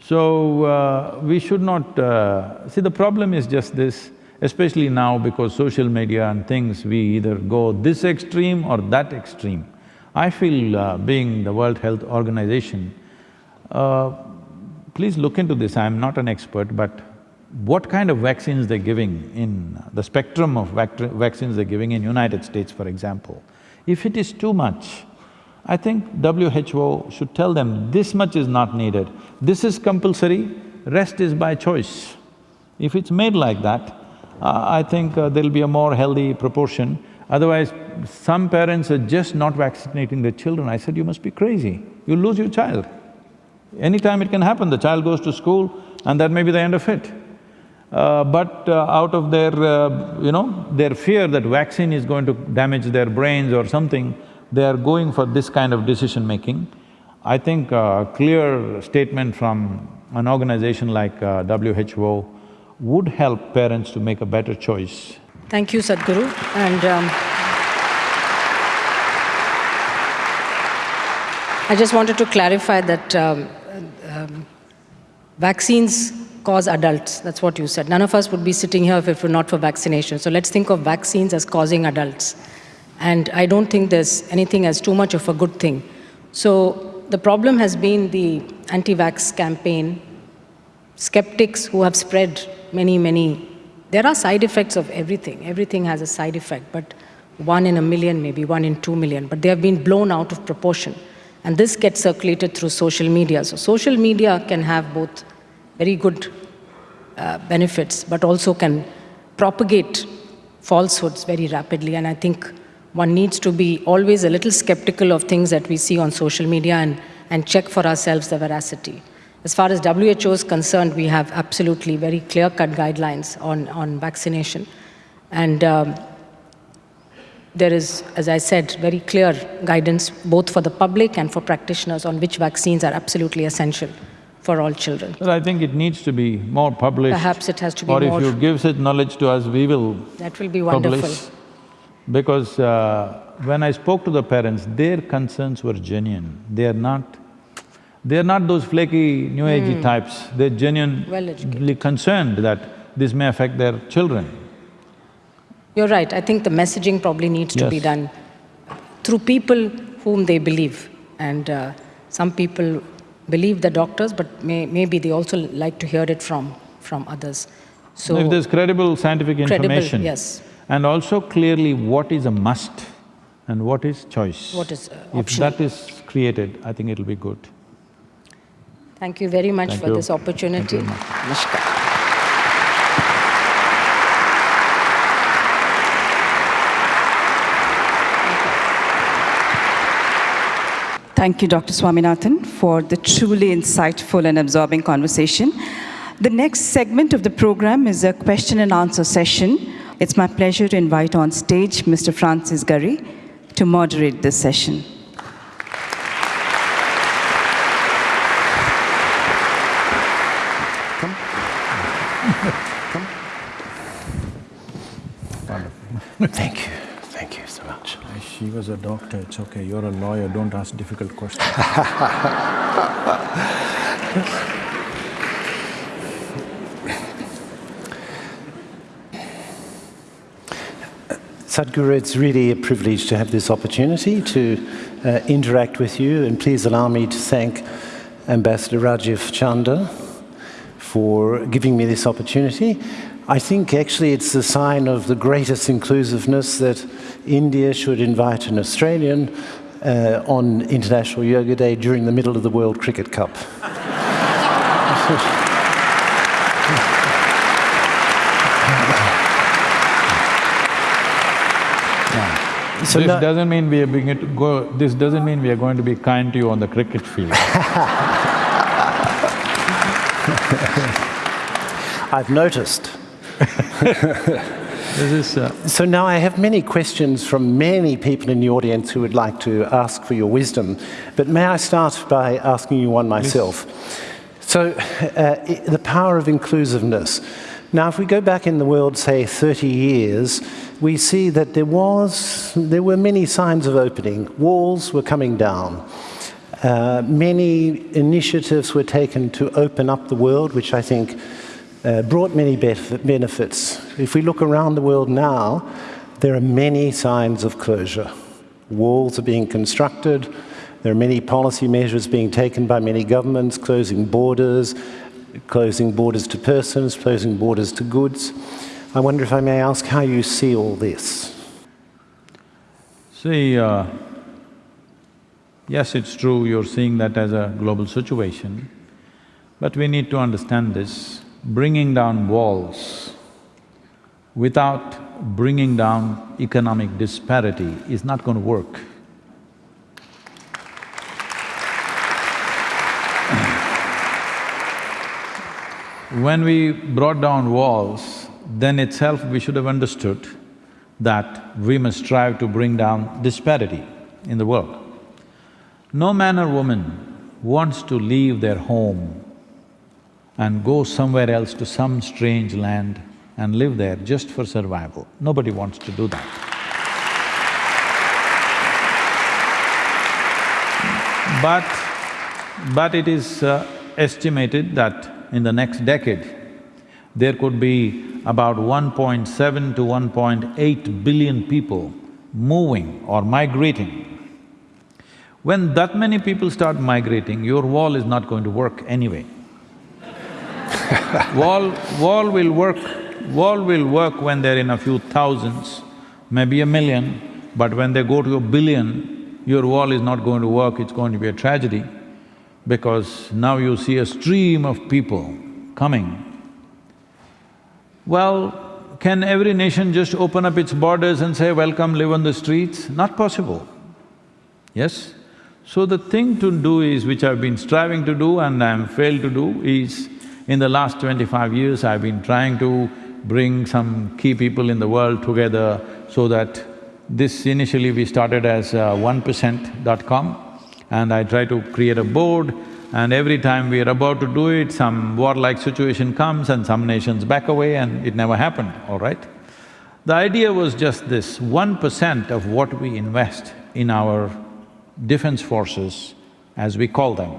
So, uh, we should not… Uh, see, the problem is just this, especially now because social media and things, we either go this extreme or that extreme. I feel uh, being the World Health Organization, uh, please look into this, I'm not an expert, but what kind of vaccines they're giving in… the spectrum of vac vaccines they're giving in United States, for example, if it is too much, I think WHO should tell them, this much is not needed, this is compulsory, rest is by choice. If it's made like that, uh, I think uh, there'll be a more healthy proportion. Otherwise, some parents are just not vaccinating their children. I said, you must be crazy, you'll lose your child. Anytime it can happen, the child goes to school and that may be the end of it. Uh, but uh, out of their, uh, you know, their fear that vaccine is going to damage their brains or something, they are going for this kind of decision-making. I think a clear statement from an organization like uh, WHO would help parents to make a better choice. Thank you, Sadhguru. And um, I just wanted to clarify that um, um, vaccines cause adults, that's what you said. None of us would be sitting here if it were not for vaccination. So let's think of vaccines as causing adults. And I don't think there's anything as too much of a good thing. So the problem has been the anti-vax campaign, skeptics who have spread many, many, there are side effects of everything. Everything has a side effect, but one in a million, maybe one in two million, but they have been blown out of proportion. And this gets circulated through social media. So social media can have both very good uh, benefits, but also can propagate falsehoods very rapidly. And I think one needs to be always a little skeptical of things that we see on social media and, and check for ourselves the veracity. As far as WHO is concerned, we have absolutely very clear-cut guidelines on, on vaccination. And um, there is, as I said, very clear guidance both for the public and for practitioners on which vaccines are absolutely essential for all children. But I think it needs to be more published. Perhaps it has to be or more… if you give such knowledge to us, we will That will be wonderful. publish. Because uh, when I spoke to the parents, their concerns were genuine. They are not… they are not those flaky, new agey Hmm. types. They're genuinely Well-educated. concerned that this may affect their children. You're right. I think the messaging probably needs to be done through people whom they believe. And uh, some people believe the doctors, but may, maybe they also like to hear it from, from others. So, If there's credible scientific Credible, information. yes. And also clearly what is a must and what is choice. What is, uh, If optional. that is created, I think it'll be good. thank you very much Thank for you. this opportunity. Thank you very much. Namaskar. Thank you, Dr. Swaminathan, for the truly insightful and absorbing conversation. The next segment of the program is a question and answer session. It's my pleasure to invite on stage Mr. Francis Gurry to moderate this session. *laughs* *laughs* Thank you. Thank you so much. She was a doctor, it's okay. You're a lawyer, don't ask difficult questions. *laughs* Sadhguru, it's really a privilege to have this opportunity to uh, interact with you, and please allow me to thank Ambassador Rajiv Chander for giving me this opportunity. I think actually it's a sign of the greatest inclusiveness that India should invite an Australian uh, on International Yoga Day during the middle of the World Cricket Cup. *laughs* So this now- doesn't mean we are being to go, this doesn't mean we are going to be kind to you on the cricket field. *laughs* I've noticed. This is… Uh, So now I have many questions from many people in the audience who would like to ask for your wisdom. But may I start by asking you one myself? So, uh, the power of inclusiveness. Now, if we go back in the world, say 30 years, we see that there was, there were many signs of opening. Walls were coming down. Uh, many initiatives were taken to open up the world, which I think uh, brought many benefits. If we look around the world now, there are many signs of closure. Walls are being constructed. There are many policy measures being taken by many governments, closing borders, closing borders to persons, closing borders to goods. I wonder if I may ask how you see all this. see, uh, yes, it's true, you're seeing that as a global situation, but we need to understand this. Bringing down walls without bringing down economic disparity is not going to work. *clears throat* When we brought down walls, then itself we should have understood that we must strive to bring down disparity in the world. No man or woman wants to leave their home and go somewhere else to some strange land and live there just for survival. Nobody wants to do that. But, but it is uh, estimated that in the next decade, there could be about 1.7 to 1.8 billion people moving or migrating. When that many people start migrating, your wall is not going to work anyway. Wall… wall will work… wall will work when they're in a few thousands, maybe a million, but when they go to a billion, your wall is not going to work, it's going to be a tragedy because now you see a stream of people coming. Well, can every nation just open up its borders and say, welcome, live on the streets? Not possible, yes? So the thing to do is, which I've been striving to do and I'm failed to do, is in the last twenty-five years I've been trying to bring some key people in the world together so that this initially we started as uh, one dot com and I try to create a board and every time we are about to do it, some warlike situation comes and some nations back away and it never happened, all right? The idea was just this, one percent of what we invest in our defense forces, as we call them,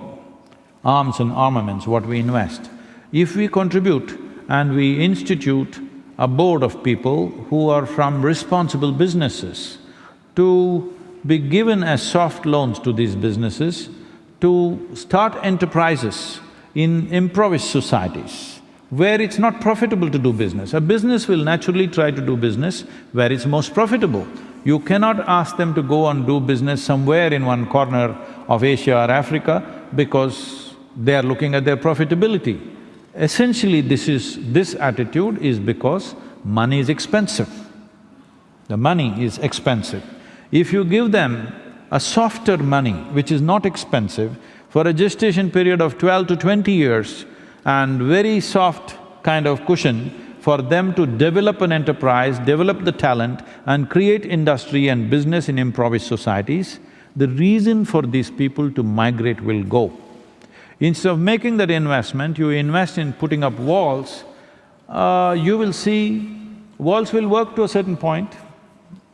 arms and armaments, what we invest, if we contribute and we institute a board of people who are from responsible businesses to be given as soft loans to these businesses to start enterprises in impoverished societies where it's not profitable to do business. A business will naturally try to do business where it's most profitable. You cannot ask them to go and do business somewhere in one corner of Asia or Africa because they are looking at their profitability. Essentially, this is… this attitude is because money is expensive. The money is expensive. If you give them a softer money, which is not expensive, for a gestation period of twelve to twenty years and very soft kind of cushion for them to develop an enterprise, develop the talent and create industry and business in impoverished societies, the reason for these people to migrate will go. Instead of making that investment, you invest in putting up walls, uh, you will see walls will work to a certain point,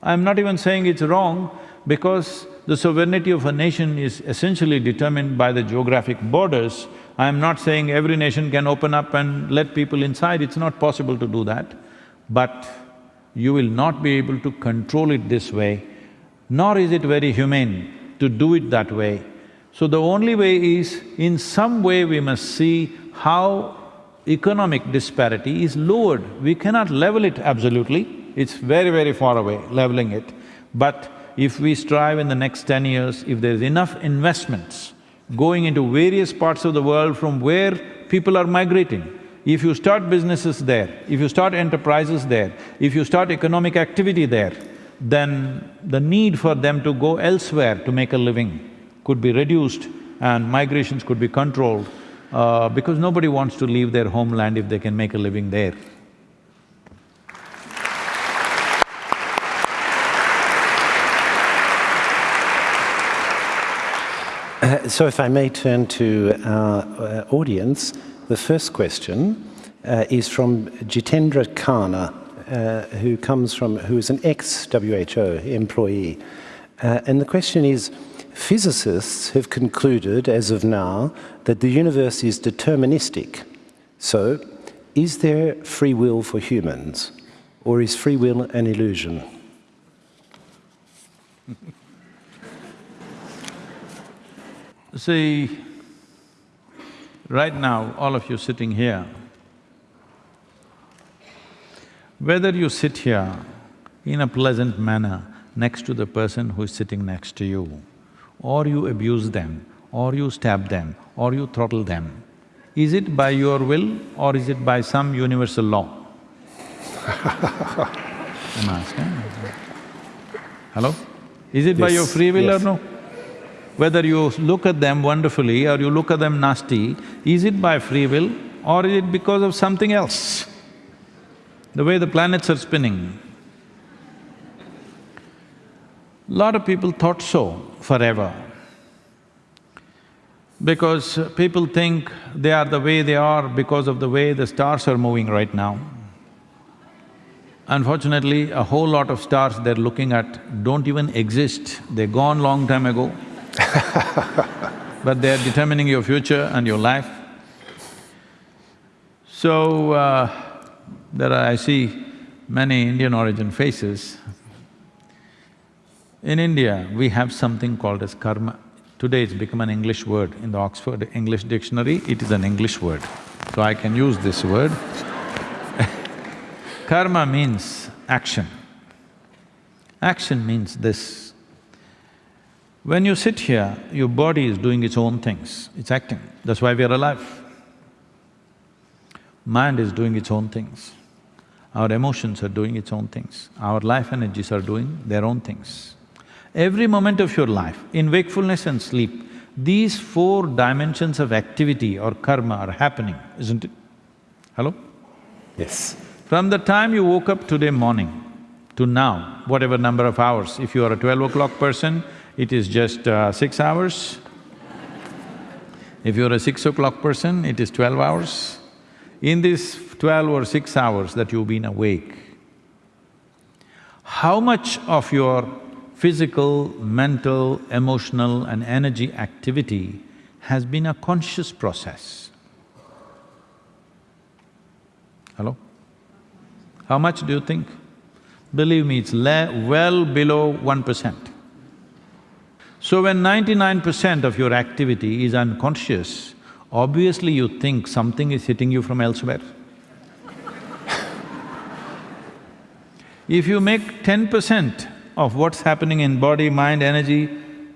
I'm not even saying it's wrong because the sovereignty of a nation is essentially determined by the geographic borders. I'm not saying every nation can open up and let people inside, it's not possible to do that. But you will not be able to control it this way, nor is it very humane to do it that way. So the only way is, in some way we must see how economic disparity is lowered. We cannot level it absolutely, it's very, very far away, leveling it. But if we strive in the next ten years, if there's enough investments going into various parts of the world from where people are migrating, if you start businesses there, if you start enterprises there, if you start economic activity there, then the need for them to go elsewhere to make a living could be reduced and migrations could be controlled uh, because nobody wants to leave their homeland if they can make a living there. Uh, so if I may turn to our uh, audience, the first question uh, is from Jitendra Khanna, uh, who comes from… who is an ex-WHO employee. And the question is, physicists have concluded, as of now, that the universe is deterministic. So, is there free will for humans, or is free will an illusion? *laughs* See, right now, all of you sitting here, whether you sit here in a pleasant manner next to the person who is sitting next to you, or you abuse them, or you stab them, or you throttle them, is it by your will or is it by some universal law? *laughs* I'm asking. Hello? Is it by your free will yes. or no? Whether you look at them wonderfully or you look at them nasty, is it by free will or is it because of something else? The way the planets are spinning. Lot of people thought so forever. Because people think they are the way they are because of the way the stars are moving right now. Unfortunately, a whole lot of stars they're looking at don't even exist, they're gone long time ago. *laughs* but they're determining your future and your life. So, uh, there are… I see many Indian origin faces. In India, we have something called as karma. Today it's become an English word. In the Oxford English Dictionary, it is an English word. So I can use this word. *laughs* Karma means action. Action means this. When you sit here, your body is doing its own things, it's acting, that's why we are alive. Mind is doing its own things. Our emotions are doing its own things. Our life energies are doing their own things. Every moment of your life, in wakefulness and sleep, these four dimensions of activity or karma are happening, isn't it? Hello? Yes. From the time you woke up today morning to now, whatever number of hours, if you are a twelve o'clock person, it is just uh, six hours. If you're a six o'clock person, it is twelve hours. In this twelve or six hours that you've been awake, how much of your physical, mental, emotional and energy activity has been a conscious process? Hello? How much do you think? Believe me, it's well below one percent. So when ninety-nine percent of your activity is unconscious, obviously you think something is hitting you from elsewhere. *laughs* if you make ten percent of what's happening in body, mind, energy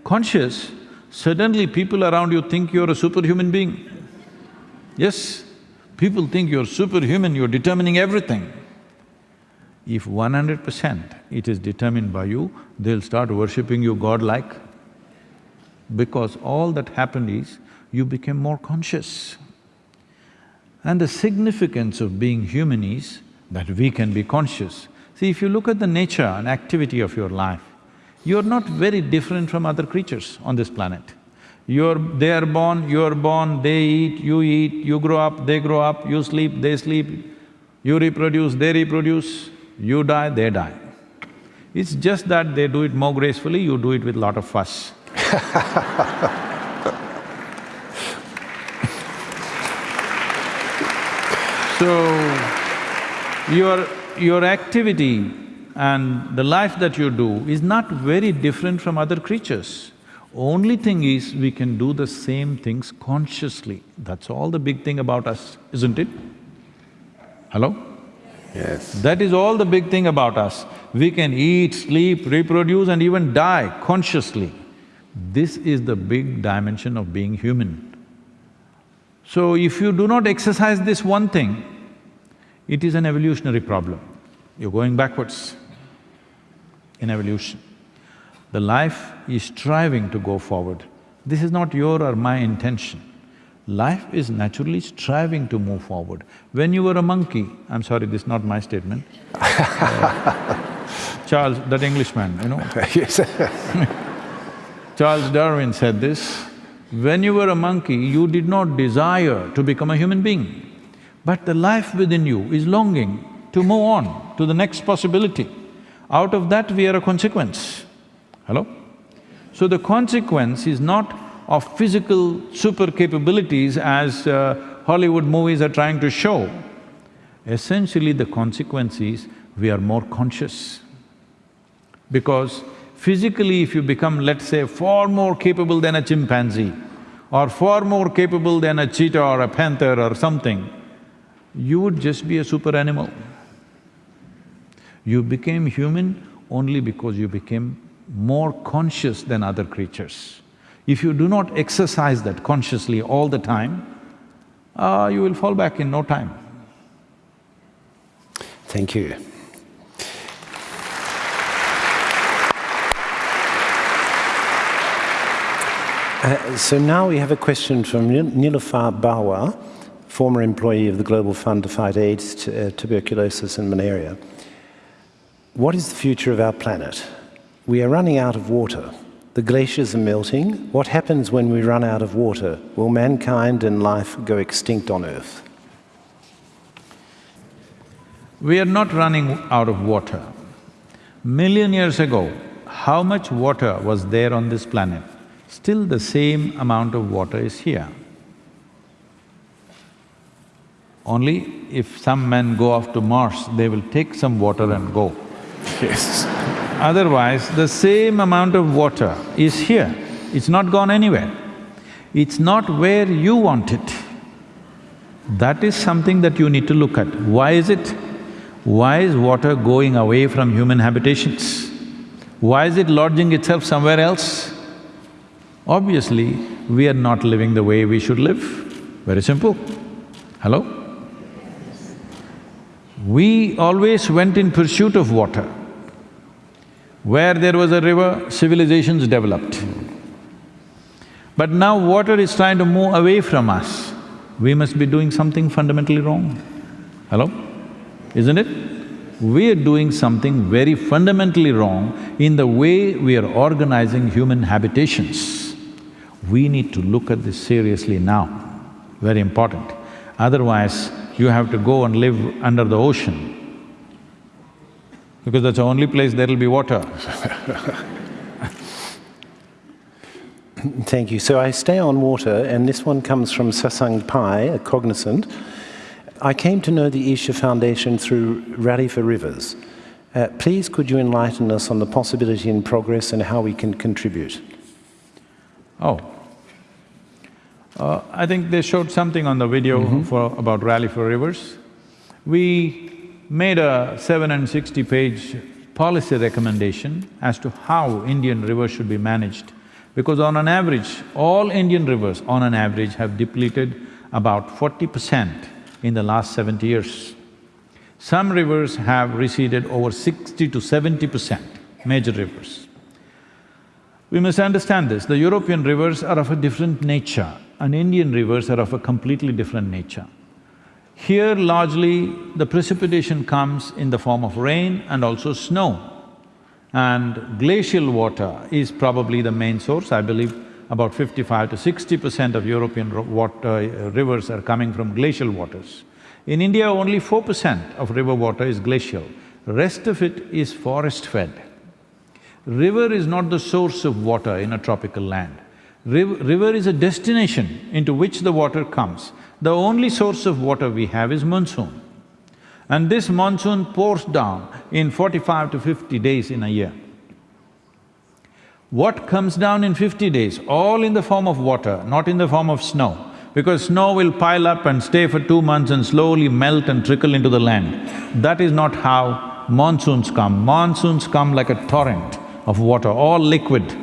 conscious, suddenly people around you think you're a superhuman being. Yes, people think you're superhuman, you're determining everything. If one hundred percent it is determined by you, they'll start worshipping you godlike. Because all that happened is, you became more conscious. And the significance of being human is that we can be conscious. See, if you look at the nature and activity of your life, you're not very different from other creatures on this planet. You're… they are born, you're born, they eat, you eat, you grow up, they grow up, you sleep, they sleep, you reproduce, they reproduce, you die, they die. It's just that they do it more gracefully, you do it with lot of fuss. *laughs* So, your… your activity and the life that you do is not very different from other creatures. Only thing is, we can do the same things consciously. That's all the big thing about us, isn't it? Hello? Yes. That is all the big thing about us. We can eat, sleep, reproduce and even die consciously. This is the big dimension of being human. So if you do not exercise this one thing, it is an evolutionary problem. You're going backwards in evolution. The life is striving to go forward. This is not your or my intention. Life is naturally striving to move forward. When you were a monkey, I'm sorry, this is not my statement uh, *laughs* Charles, that Englishman, you know *laughs* yes. *laughs* Charles Darwin said this, when you were a monkey, you did not desire to become a human being. But the life within you is longing to move on to the next possibility. Out of that, we are a consequence. Hello? So the consequence is not of physical super capabilities as uh, Hollywood movies are trying to show. Essentially, the consequence is we are more conscious. Because physically, if you become, let's say, far more capable than a chimpanzee or far more capable than a cheetah or a panther or something, you would just be a super animal. You became human only because you became more conscious than other creatures. If you do not exercise that consciously all the time, uh, you will fall back in no time. Thank you. Uh, so now we have a question from Nilofar Bawa, former employee of the Global Fund to Fight AIDS, uh, Tuberculosis and Malaria. What is the future of our planet? We are running out of water. The glaciers are melting. What happens when we run out of water? Will mankind and life go extinct on Earth? We are not running out of water. Million years ago, how much water was there on this planet? Still the same amount of water is here. Only if some men go off to Mars, they will take some water and go. Yes. Otherwise, the same amount of water is here, it's not gone anywhere. It's not where you want it. That is something that you need to look at. Why is it? Why is water going away from human habitations? Why is it lodging itself somewhere else? Obviously, we are not living the way we should live. Very simple. Hello? We always went in pursuit of water. Where there was a river, civilizations developed. But now water is trying to move away from us. We must be doing something fundamentally wrong. Hello? Isn't it? We are doing something very fundamentally wrong in the way we are organizing human habitations. We need to look at this seriously now, very important. Otherwise, you have to go and live under the ocean because that's the only place there'll be water. *laughs* Thank you. So I stay on water, and this one comes from Sasang Pai, a cognizant. I came to know the Isha Foundation through Rally for Rivers. Uh, please could you enlighten us on the possibility in progress and how we can contribute? Oh. Uh, I think they showed something on the video mm -hmm. for about Rally for Rivers. We made a seven and sixty page policy recommendation as to how Indian rivers should be managed. Because on an average, all Indian rivers on an average have depleted about forty percent in the last seventy years. Some rivers have receded over sixty to seventy percent, major rivers. We must understand this, the European rivers are of a different nature and Indian rivers are of a completely different nature. Here largely the precipitation comes in the form of rain and also snow. And glacial water is probably the main source, I believe about fifty-five to sixty percent of European water, uh, rivers are coming from glacial waters. In India, only four percent of river water is glacial, rest of it is forest-fed. River is not the source of water in a tropical land. Riv river is a destination into which the water comes. The only source of water we have is monsoon. And this monsoon pours down in forty-five to fifty days in a year. What comes down in fifty days? All in the form of water, not in the form of snow. Because snow will pile up and stay for two months and slowly melt and trickle into the land. That is not how monsoons come. Monsoons come like a torrent of water, all liquid.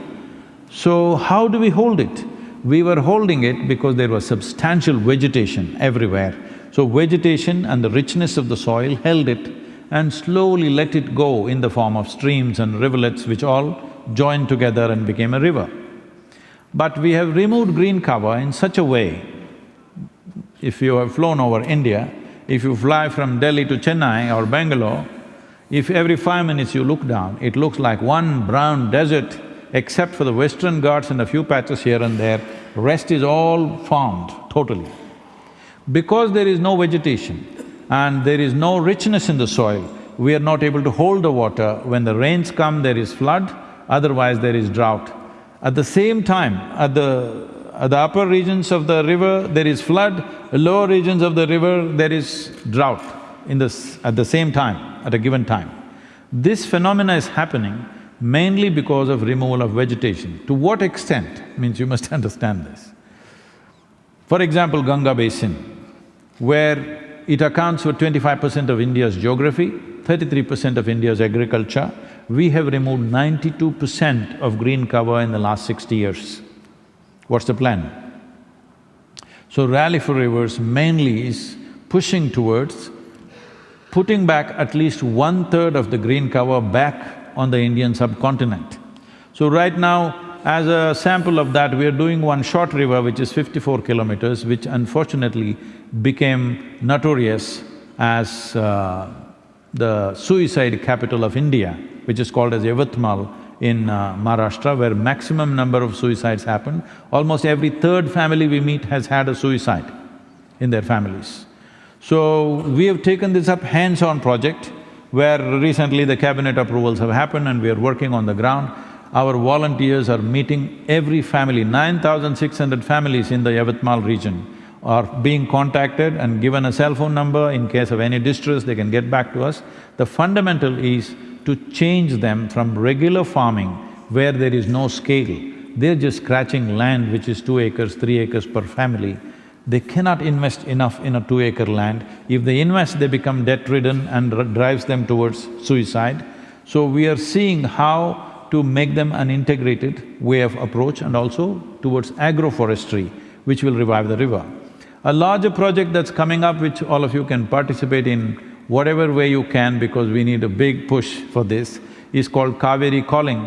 So how do we hold it? We were holding it because there was substantial vegetation everywhere. So vegetation and the richness of the soil held it and slowly let it go in the form of streams and rivulets which all joined together and became a river. But we have removed green cover in such a way, if you have flown over India, if you fly from Delhi to Chennai or Bangalore, if every five minutes you look down, it looks like one brown desert except for the western Ghats and a few patches here and there, rest is all farmed totally. Because there is no vegetation and there is no richness in the soil, we are not able to hold the water. When the rains come, there is flood, otherwise there is drought. At the same time, at the… at the upper regions of the river, there is flood, lower regions of the river, there is drought in this… at the same time, at a given time. This phenomena is happening mainly because of removal of vegetation. To what extent means you must *laughs* understand this. For example, Ganga Basin, where it accounts for twenty-five percent of India's geography, thirty-three percent of India's agriculture, we have removed ninety-two percent of green cover in the last sixty years. What's the plan? So Rally for Rivers mainly is pushing towards putting back at least one-third of the green cover back on the Indian subcontinent. So right now, as a sample of that, we are doing one short river which is fifty-four kilometers, which unfortunately became notorious as uh, the suicide capital of India, which is called as Yavatmal in uh, Maharashtra, where maximum number of suicides happen. Almost every third family we meet has had a suicide in their families. So, we have taken this up hands-on project where recently the cabinet approvals have happened and we are working on the ground. Our volunteers are meeting every family, nine thousand six hundred families in the Yavatmal region are being contacted and given a cell phone number in case of any distress, they can get back to us. The fundamental is to change them from regular farming where there is no scale. They're just scratching land which is two acres, three acres per family they cannot invest enough in a two-acre land. If they invest, they become debt-ridden and drives them towards suicide. So we are seeing how to make them an integrated way of approach and also towards agroforestry, which will revive the river. A larger project that's coming up, which all of you can participate in whatever way you can because we need a big push for this, is called Cauvery Calling.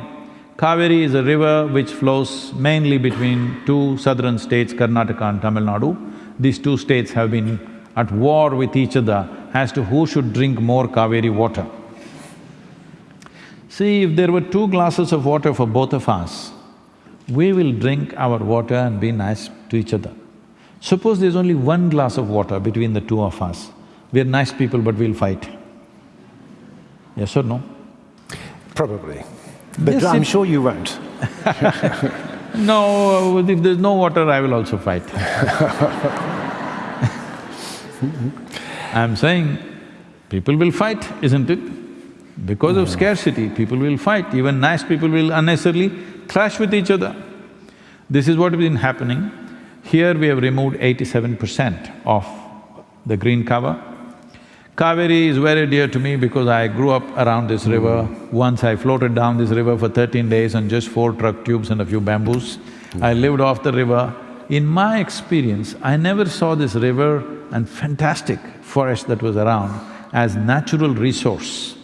Kaveri is a river which flows mainly between two southern states, Karnataka and Tamil Nadu. These two states have been at war with each other as to who should drink more Kaveri water. See, if there were two glasses of water for both of us, we will drink our water and be nice to each other. Suppose there's only one glass of water between the two of us, we're nice people but we'll fight. Yes or no? Probably. But Yes, I'm sure you won't. *laughs* No, uh, if there's no water, I will also fight. *laughs* I'm saying, people will fight, isn't it? Because of scarcity, people will fight, even nice people will unnecessarily clash with each other. This is what has been happening. Here we have removed eighty-seven percent of the green cover. Kaveri is very dear to me because I grew up around this river. Once I floated down this river for thirteen days on just four truck tubes and a few bamboos. I lived off the river. In my experience, I never saw this river and fantastic forest that was around as natural resource.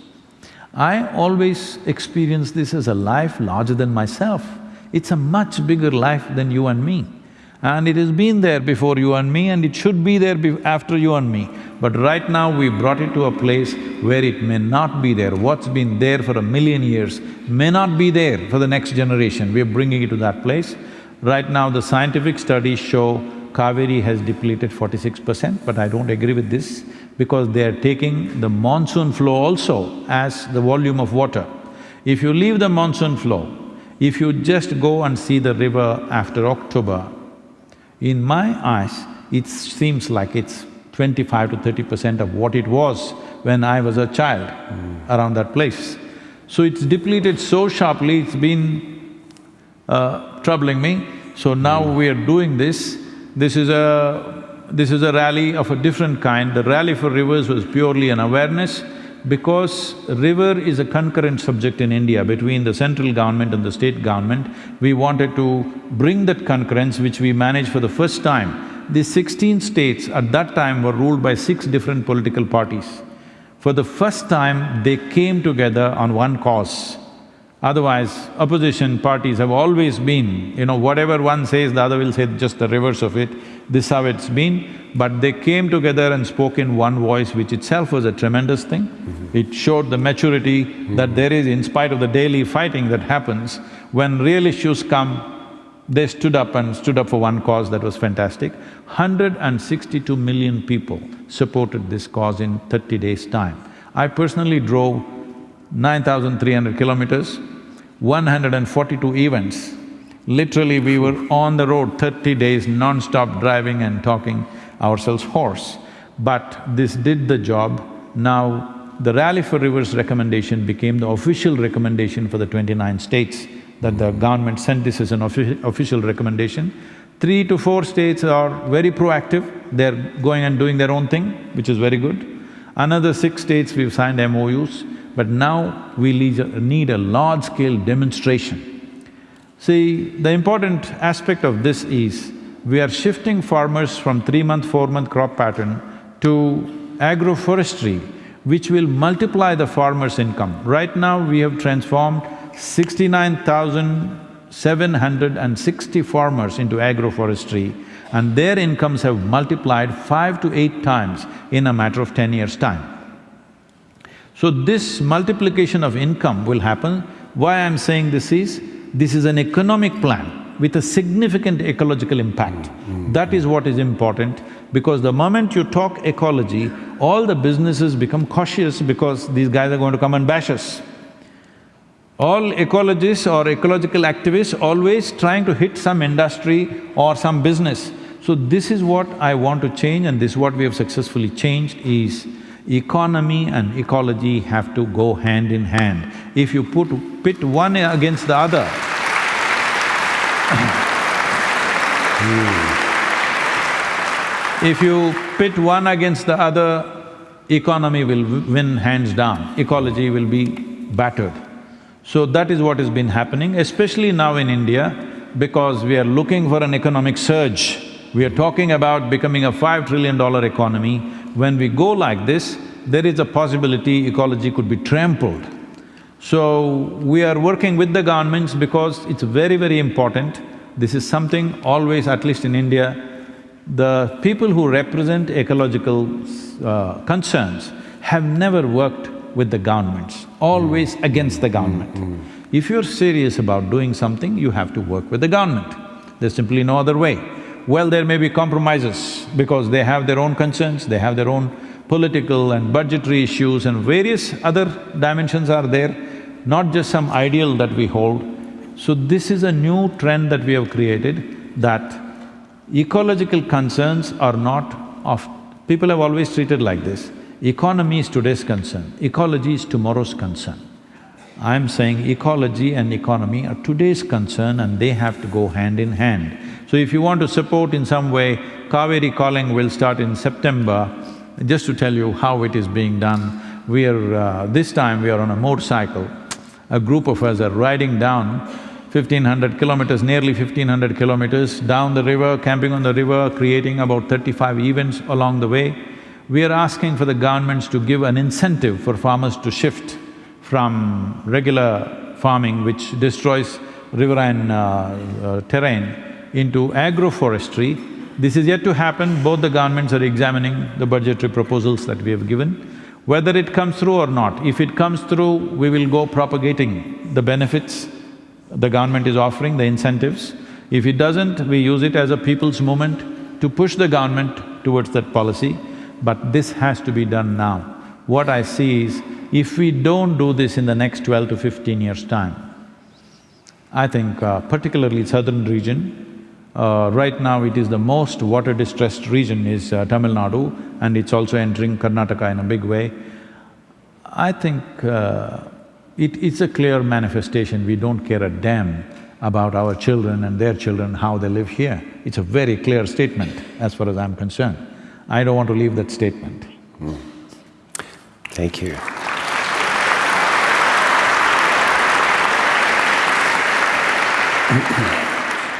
I always experience this as a life larger than myself. It's a much bigger life than you and me. And it has been there before you and me and it should be there after you and me. But right now we brought it to a place where it may not be there. What's been there for a million years may not be there for the next generation. We're bringing it to that place. Right now the scientific studies show Kaveri has depleted forty-six percent, but I don't agree with this because they are taking the monsoon flow also as the volume of water. If you leave the monsoon flow, if you just go and see the river after October, in my eyes, it seems like it's twenty-five to thirty percent of what it was when I was a child around that place. So it's depleted so sharply, it's been uh, troubling me. So now we are doing this. This is a… this is a rally of a different kind. The Rally for Rivers was purely an awareness because river is a concurrent subject in India between the central government and the state government. We wanted to bring that concurrence which we managed for the first time. The sixteen states at that time were ruled by six different political parties. For the first time, they came together on one cause. Otherwise, opposition parties have always been, you know, whatever one says, the other will say just the reverse of it. This is how it's been. But they came together and spoke in one voice, which itself was a tremendous thing. Mm-hmm. It showed the maturity that mm-hmm. there is, in spite of the daily fighting that happens, when real issues come, they stood up and stood up for one cause, that was fantastic. Hundred and sixty-two million people supported this cause in thirty days' time. I personally drove 9,300 kilometers, 142 events. Literally, we were on the road thirty days non-stop driving and talking ourselves hoarse. But this did the job. Now, the Rally for Rivers recommendation became the official recommendation for the twenty-nine states that the government sent this as an offi official recommendation. Three to four states are very proactive, they're going and doing their own thing, which is very good. Another six states we've signed MOUs, but now we need a large-scale demonstration. See, the important aspect of this is, we are shifting farmers from three-month, four-month crop pattern to agroforestry, which will multiply the farmer's income. Right now, we have transformed sixty-nine thousand seven hundred and sixty farmers into agroforestry and their incomes have multiplied five to eight times in a matter of ten years' time. So this multiplication of income will happen. Why I'm saying this is, this is an economic plan with a significant ecological impact. That is what is important because the moment you talk ecology, all the businesses become cautious because these guys are going to come and bash us. All ecologists or ecological activists always trying to hit some industry or some business. So this is what I want to change and this is what we have successfully changed is economy and ecology have to go hand in hand. If you put… pit one against the other, if you pit one against the other, economy will win hands down, ecology will be battered. So that is what has been happening, especially now in India, because we are looking for an economic surge. We are talking about becoming a five trillion dollar economy. When we go like this, there is a possibility ecology could be trampled. So, we are working with the governments because it's very, very important. This is something always, at least in India, the people who represent ecological uh, concerns have never worked with the governments, always against the government. Mm, mm. If you're serious about doing something, you have to work with the government. There's simply no other way. Well, there may be compromises because they have their own concerns, they have their own political and budgetary issues and various other dimensions are there, not just some ideal that we hold. So this is a new trend that we have created that ecological concerns are not of… people have always treated like this, economy is today's concern, ecology is tomorrow's concern. I'm saying ecology and economy are today's concern and they have to go hand in hand. So if you want to support in some way, Cauvery Calling will start in September. Just to tell you how it is being done, we are… Uh, this time we are on a motorcycle. A group of us are riding down fifteen hundred kilometers, nearly fifteen hundred kilometers down the river, camping on the river, creating about thirty-five events along the way. We are asking for the governments to give an incentive for farmers to shift from regular farming which destroys riverine uh, uh, terrain into agroforestry. This is yet to happen, both the governments are examining the budgetary proposals that we have given. Whether it comes through or not, if it comes through, we will go propagating the benefits the government is offering, the incentives. If it doesn't, we use it as a people's movement to push the government towards that policy, but this has to be done now. What I see is, if we don't do this in the next twelve to fifteen years' time, I think uh, particularly southern region, uh, right now it is the most water-distressed region is uh, Tamil Nadu and it's also entering Karnataka in a big way. I think uh, it, it's a clear manifestation, we don't care a damn about our children and their children, how they live here. It's a very clear statement as far as I'm concerned. I don't want to leave that statement. Thank you. *clears throat*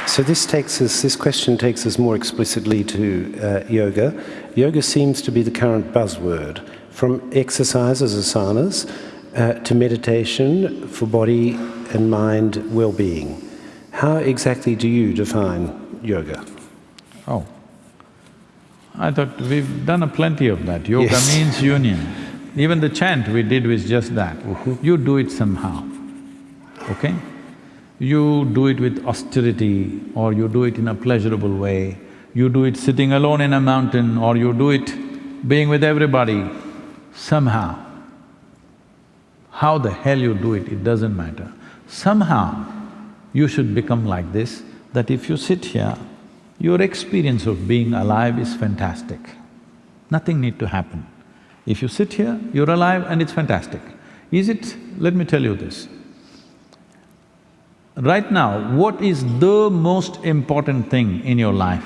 So this takes us, this question takes us more explicitly to uh, yoga. Yoga seems to be the current buzzword, from exercises, asanas, uh, to meditation for body and mind well-being. How exactly do you define yoga? Oh, I thought we've done a plenty of that. Yoga Yes. means union. Even the chant we did was just that. Mm-hmm. You do it somehow, okay? You do it with austerity or you do it in a pleasurable way. You do it sitting alone in a mountain or you do it being with everybody, somehow. How the hell you do it, it doesn't matter. Somehow, you should become like this, that if you sit here, your experience of being alive is fantastic. Nothing need to happen. If you sit here, you're alive and it's fantastic. Is it… let me tell you this. Right now, what is the most important thing in your life?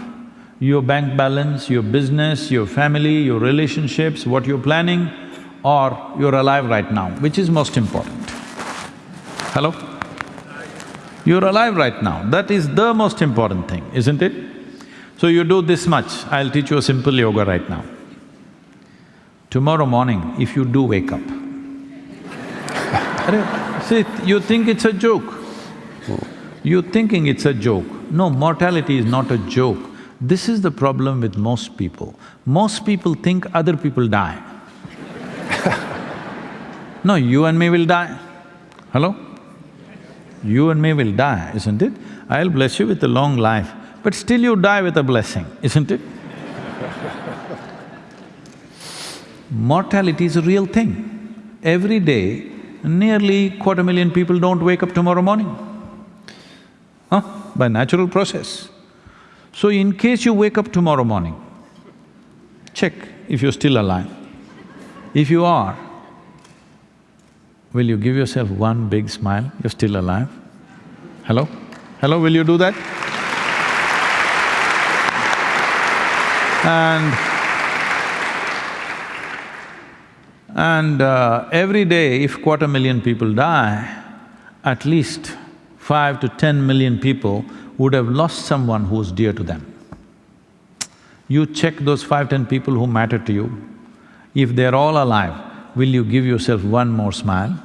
Your bank balance, your business, your family, your relationships, what you're planning, or you're alive right now, which is most important? Hello? You're alive right now, that is the most important thing, isn't it? So you do this much, I'll teach you a simple yoga right now. Tomorrow morning, if you do wake up, see, you think it's a joke. You're thinking it's a joke. No, mortality is not a joke. This is the problem with most people. Most people think other people die. *laughs* no, you and me will die. Hello? You and me will die, isn't it? I'll bless you with a long life, but still you die with a blessing, isn't it? Mortality is a real thing. Every day, nearly quarter million people don't wake up tomorrow morning. Huh? By natural process. So in case you wake up tomorrow morning, check if you're still alive. If you are, will you give yourself one big smile, you're still alive? Hello? Hello, will you do that? And and uh, every day if quarter million people die, at least five to ten million people would have lost someone who's dear to them. You check those five, ten people who matter to you, if they're all alive, will you give yourself one more smile?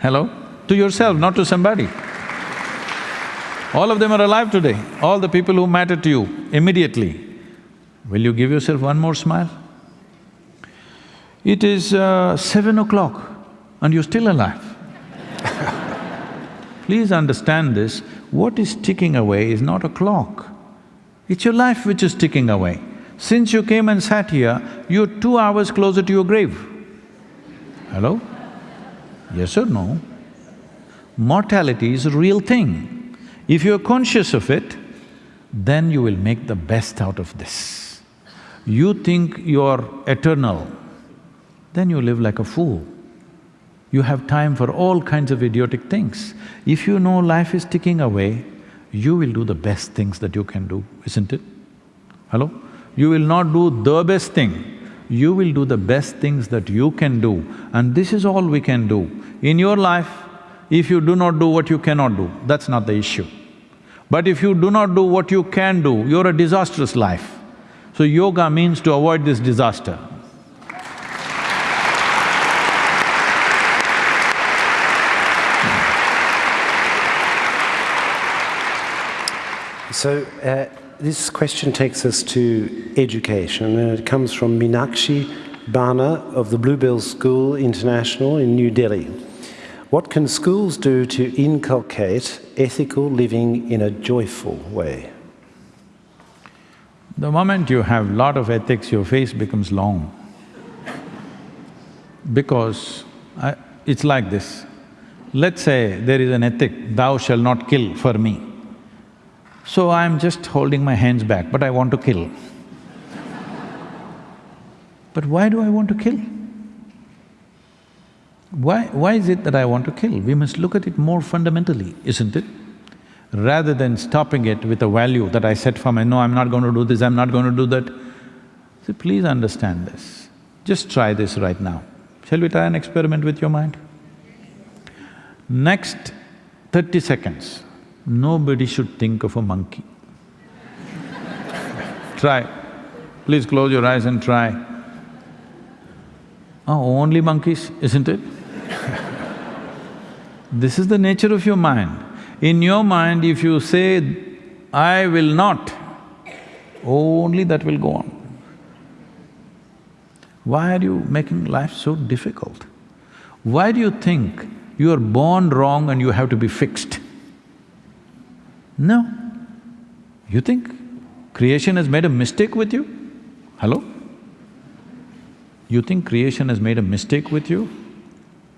Hello? To yourself, not to somebody. All of them are alive today, all the people who matter to you immediately. Will you give yourself one more smile? It is uh, seven o'clock and you're still alive. *laughs* Please understand this, what is ticking away is not a clock, it's your life which is ticking away. Since you came and sat here, you're two hours closer to your grave. Hello? Yes or no? Mortality is a real thing. If you're conscious of it, then you will make the best out of this. You think you're eternal, then you live like a fool. You have time for all kinds of idiotic things. If you know life is ticking away, you will do the best things that you can do, isn't it? Hello? You will not do the best thing, you will do the best things that you can do and this is all we can do. In your life, if you do not do what you cannot do, that's not the issue. But if you do not do what you can do, you're a disastrous life. So yoga means to avoid this disaster. So, uh, this question takes us to education, and it comes from Minakshi Bana of the Bluebell School International in New Delhi. What can schools do to inculcate ethical living in a joyful way? The moment you have lot of ethics, your face becomes long. Because I, it's like this. Let's say there is an ethic, thou shall not kill for me. So I'm just holding my hands back, but I want to kill. *laughs* but why do I want to kill? Why… why is it that I want to kill? We must look at it more fundamentally, isn't it? Rather than stopping it with a value that I set for my, no, I'm not going to do this, I'm not going to do that. So please understand this. Just try this right now. Shall we try an experiment with your mind? Next thirty seconds, nobody should think of a monkey. *laughs* try. Please close your eyes and try. Oh, only monkeys, isn't it? *laughs* this is the nature of your mind. In your mind, if you say, I will not, only that will go on. Why are you making life so difficult? Why do you think you are born wrong and you have to be fixed? No. You think creation has made a mistake with you? Hello? You think creation has made a mistake with you?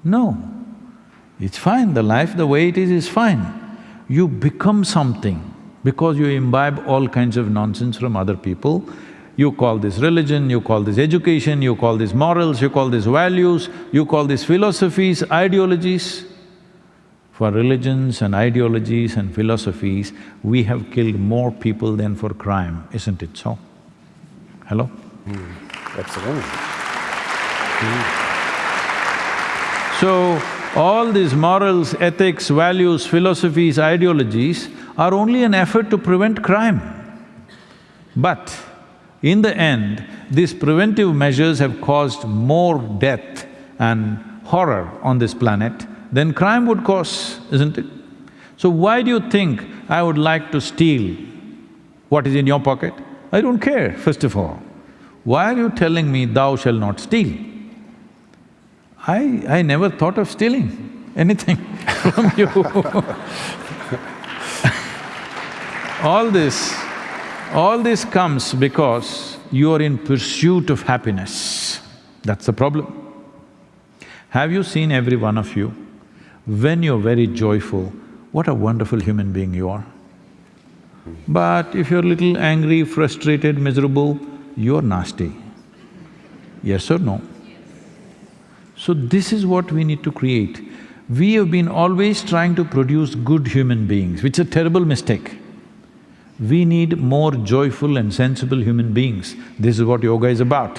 No. It's fine, the life the way it is is fine. You become something because you imbibe all kinds of nonsense from other people. You call this religion, you call this education, you call this morals, you call this values, you call this philosophies, ideologies. For religions and ideologies and philosophies, we have killed more people than for crime, isn't it so? Hello? Mm, absolutely. Mm. So, all these morals, ethics, values, philosophies, ideologies are only an effort to prevent crime. But in the end, these preventive measures have caused more death and horror on this planet than crime would cause, isn't it? So why do you think I would like to steal what is in your pocket? I don't care, first of all. Why are you telling me thou shall not steal? I… I never thought of stealing anything *laughs* from you All this all this comes because you are in pursuit of happiness. That's the problem. Have you seen every one of you? When you're very joyful, what a wonderful human being you are. But if you're little angry, frustrated, miserable, you're nasty. Yes or no? So this is what we need to create. We have been always trying to produce good human beings, which is a terrible mistake. We need more joyful and sensible human beings. This is what yoga is about.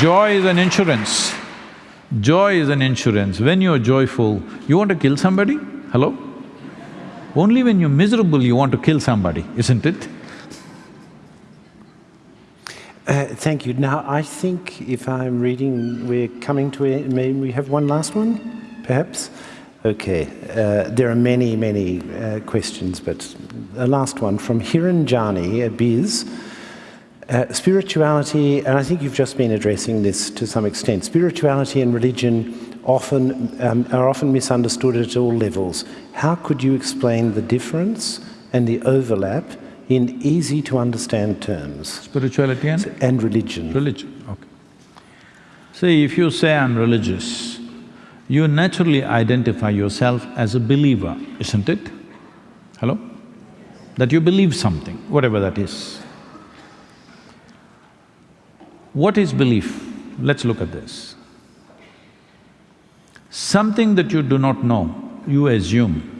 Joy is an insurance. Joy is an insurance. When you're joyful, you want to kill somebody? Hello? Only when you're miserable you want to kill somebody, isn't it? Uh, thank you. Now, I think if I'm reading, we're coming to a… may we have one last one, perhaps? Okay, uh, there are many, many uh, questions, but the last one from Hiranjani at Biz. Uh, spirituality, and I think you've just been addressing this to some extent, spirituality and religion often um, are often misunderstood at all levels. How could you explain the difference and the overlap in easy to understand terms? Spirituality and? And religion. Religion, okay. See, if you say I'm religious, you naturally identify yourself as a believer, isn't it? Hello? That you believe something, whatever that is. What is belief? Let's look at this. Something that you do not know, you assume.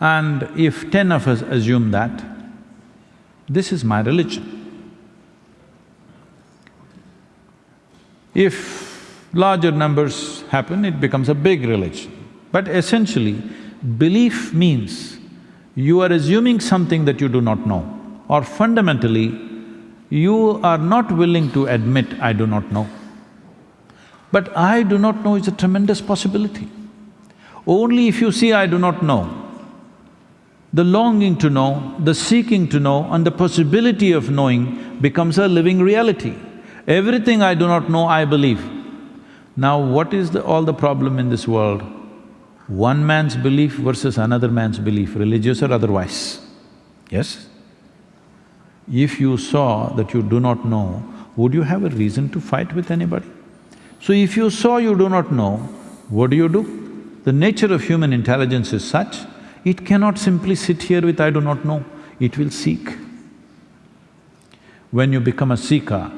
And if ten of us assume that, this is my religion. If larger numbers happen, it becomes a big religion. But essentially, belief means you are assuming something that you do not know, or fundamentally, you are not willing to admit, I do not know. But I do not know is a tremendous possibility. Only if you see I do not know, the longing to know, the seeking to know and the possibility of knowing becomes a living reality. Everything I do not know, I believe. Now what is the, all the problem in this world? One man's belief versus another man's belief, religious or otherwise. Yes? If you saw that you do not know, would you have a reason to fight with anybody? So if you saw you do not know, what do you do? The nature of human intelligence is such, it cannot simply sit here with I do not know, it will seek. When you become a seeker,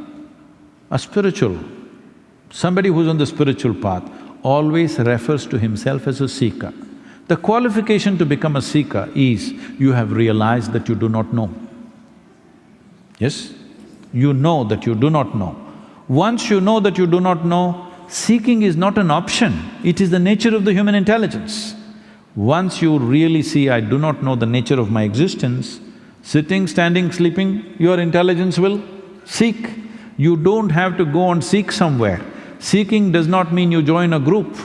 a spiritual, somebody who's on the spiritual path always refers to himself as a seeker. The qualification to become a seeker is you have realized that you do not know. Yes? You know that you do not know. Once you know that you do not know, seeking is not an option, it is the nature of the human intelligence. Once you really see, I do not know the nature of my existence, sitting, standing, sleeping, your intelligence will seek. You don't have to go and seek somewhere. Seeking does not mean you join a group.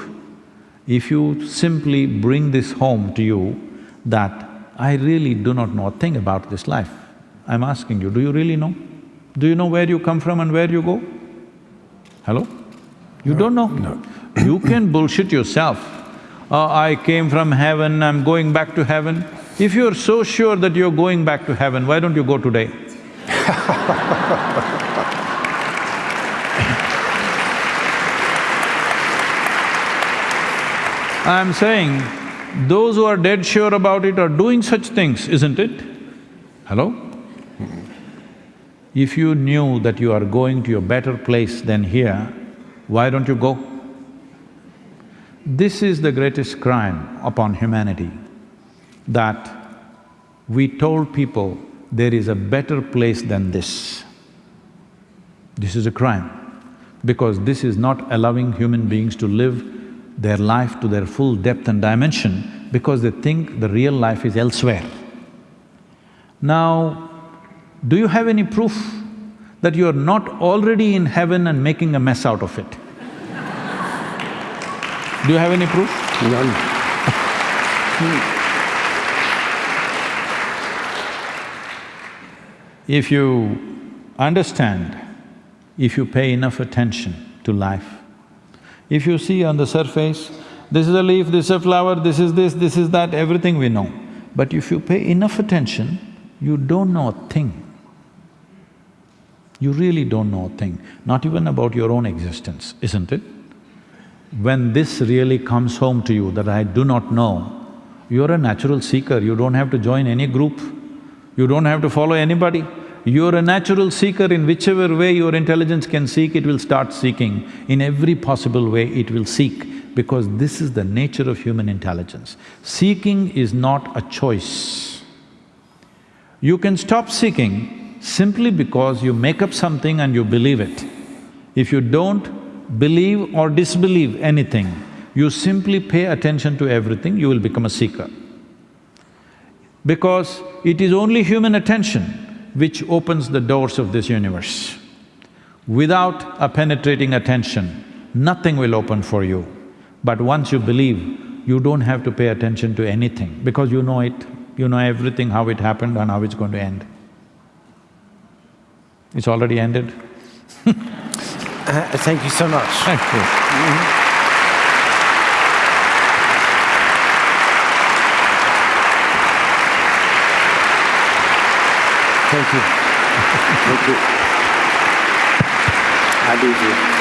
If you simply bring this home to you that I really do not know a thing about this life, I'm asking you, do you really know? Do you know where you come from and where you go? Hello? You don't know? No. You can bullshit yourself. "Oh, I came from heaven, I'm going back to heaven. If you're so sure that you're going back to heaven, why don't you go today? *laughs* I'm saying, those who are dead sure about it are doing such things, isn't it? Hello? If you knew that you are going to a better place than here, why don't you go? This is the greatest crime upon humanity, that we told people there is a better place than this. This is a crime, because this is not allowing human beings to live their life to their full depth and dimension because they think the real life is elsewhere. Now, do you have any proof that you are not already in heaven and making a mess out of it? Do you have any proof? None. Hmm. If you understand, if you pay enough attention to life, if you see on the surface, this is a leaf, this is a flower, this is this, this is that, everything we know. But if you pay enough attention, you don't know a thing. You really don't know a thing, not even about your own existence, isn't it? When this really comes home to you that I do not know, you're a natural seeker, you don't have to join any group, you don't have to follow anybody. You're a natural seeker in whichever way your intelligence can seek, it will start seeking. In every possible way, it will seek because this is the nature of human intelligence. Seeking is not a choice. You can stop seeking simply because you make up something and you believe it. If you don't believe or disbelieve anything, you simply pay attention to everything, you will become a seeker. Because it is only human attention which opens the doors of this universe. Without a penetrating attention, nothing will open for you. But once you believe, you don't have to pay attention to anything because you know it, you know everything, how it happened and how it's going to end. It's already ended. *laughs* Uh, thank you so much. Thank you. Thank you. Thank you. *laughs* Happy to.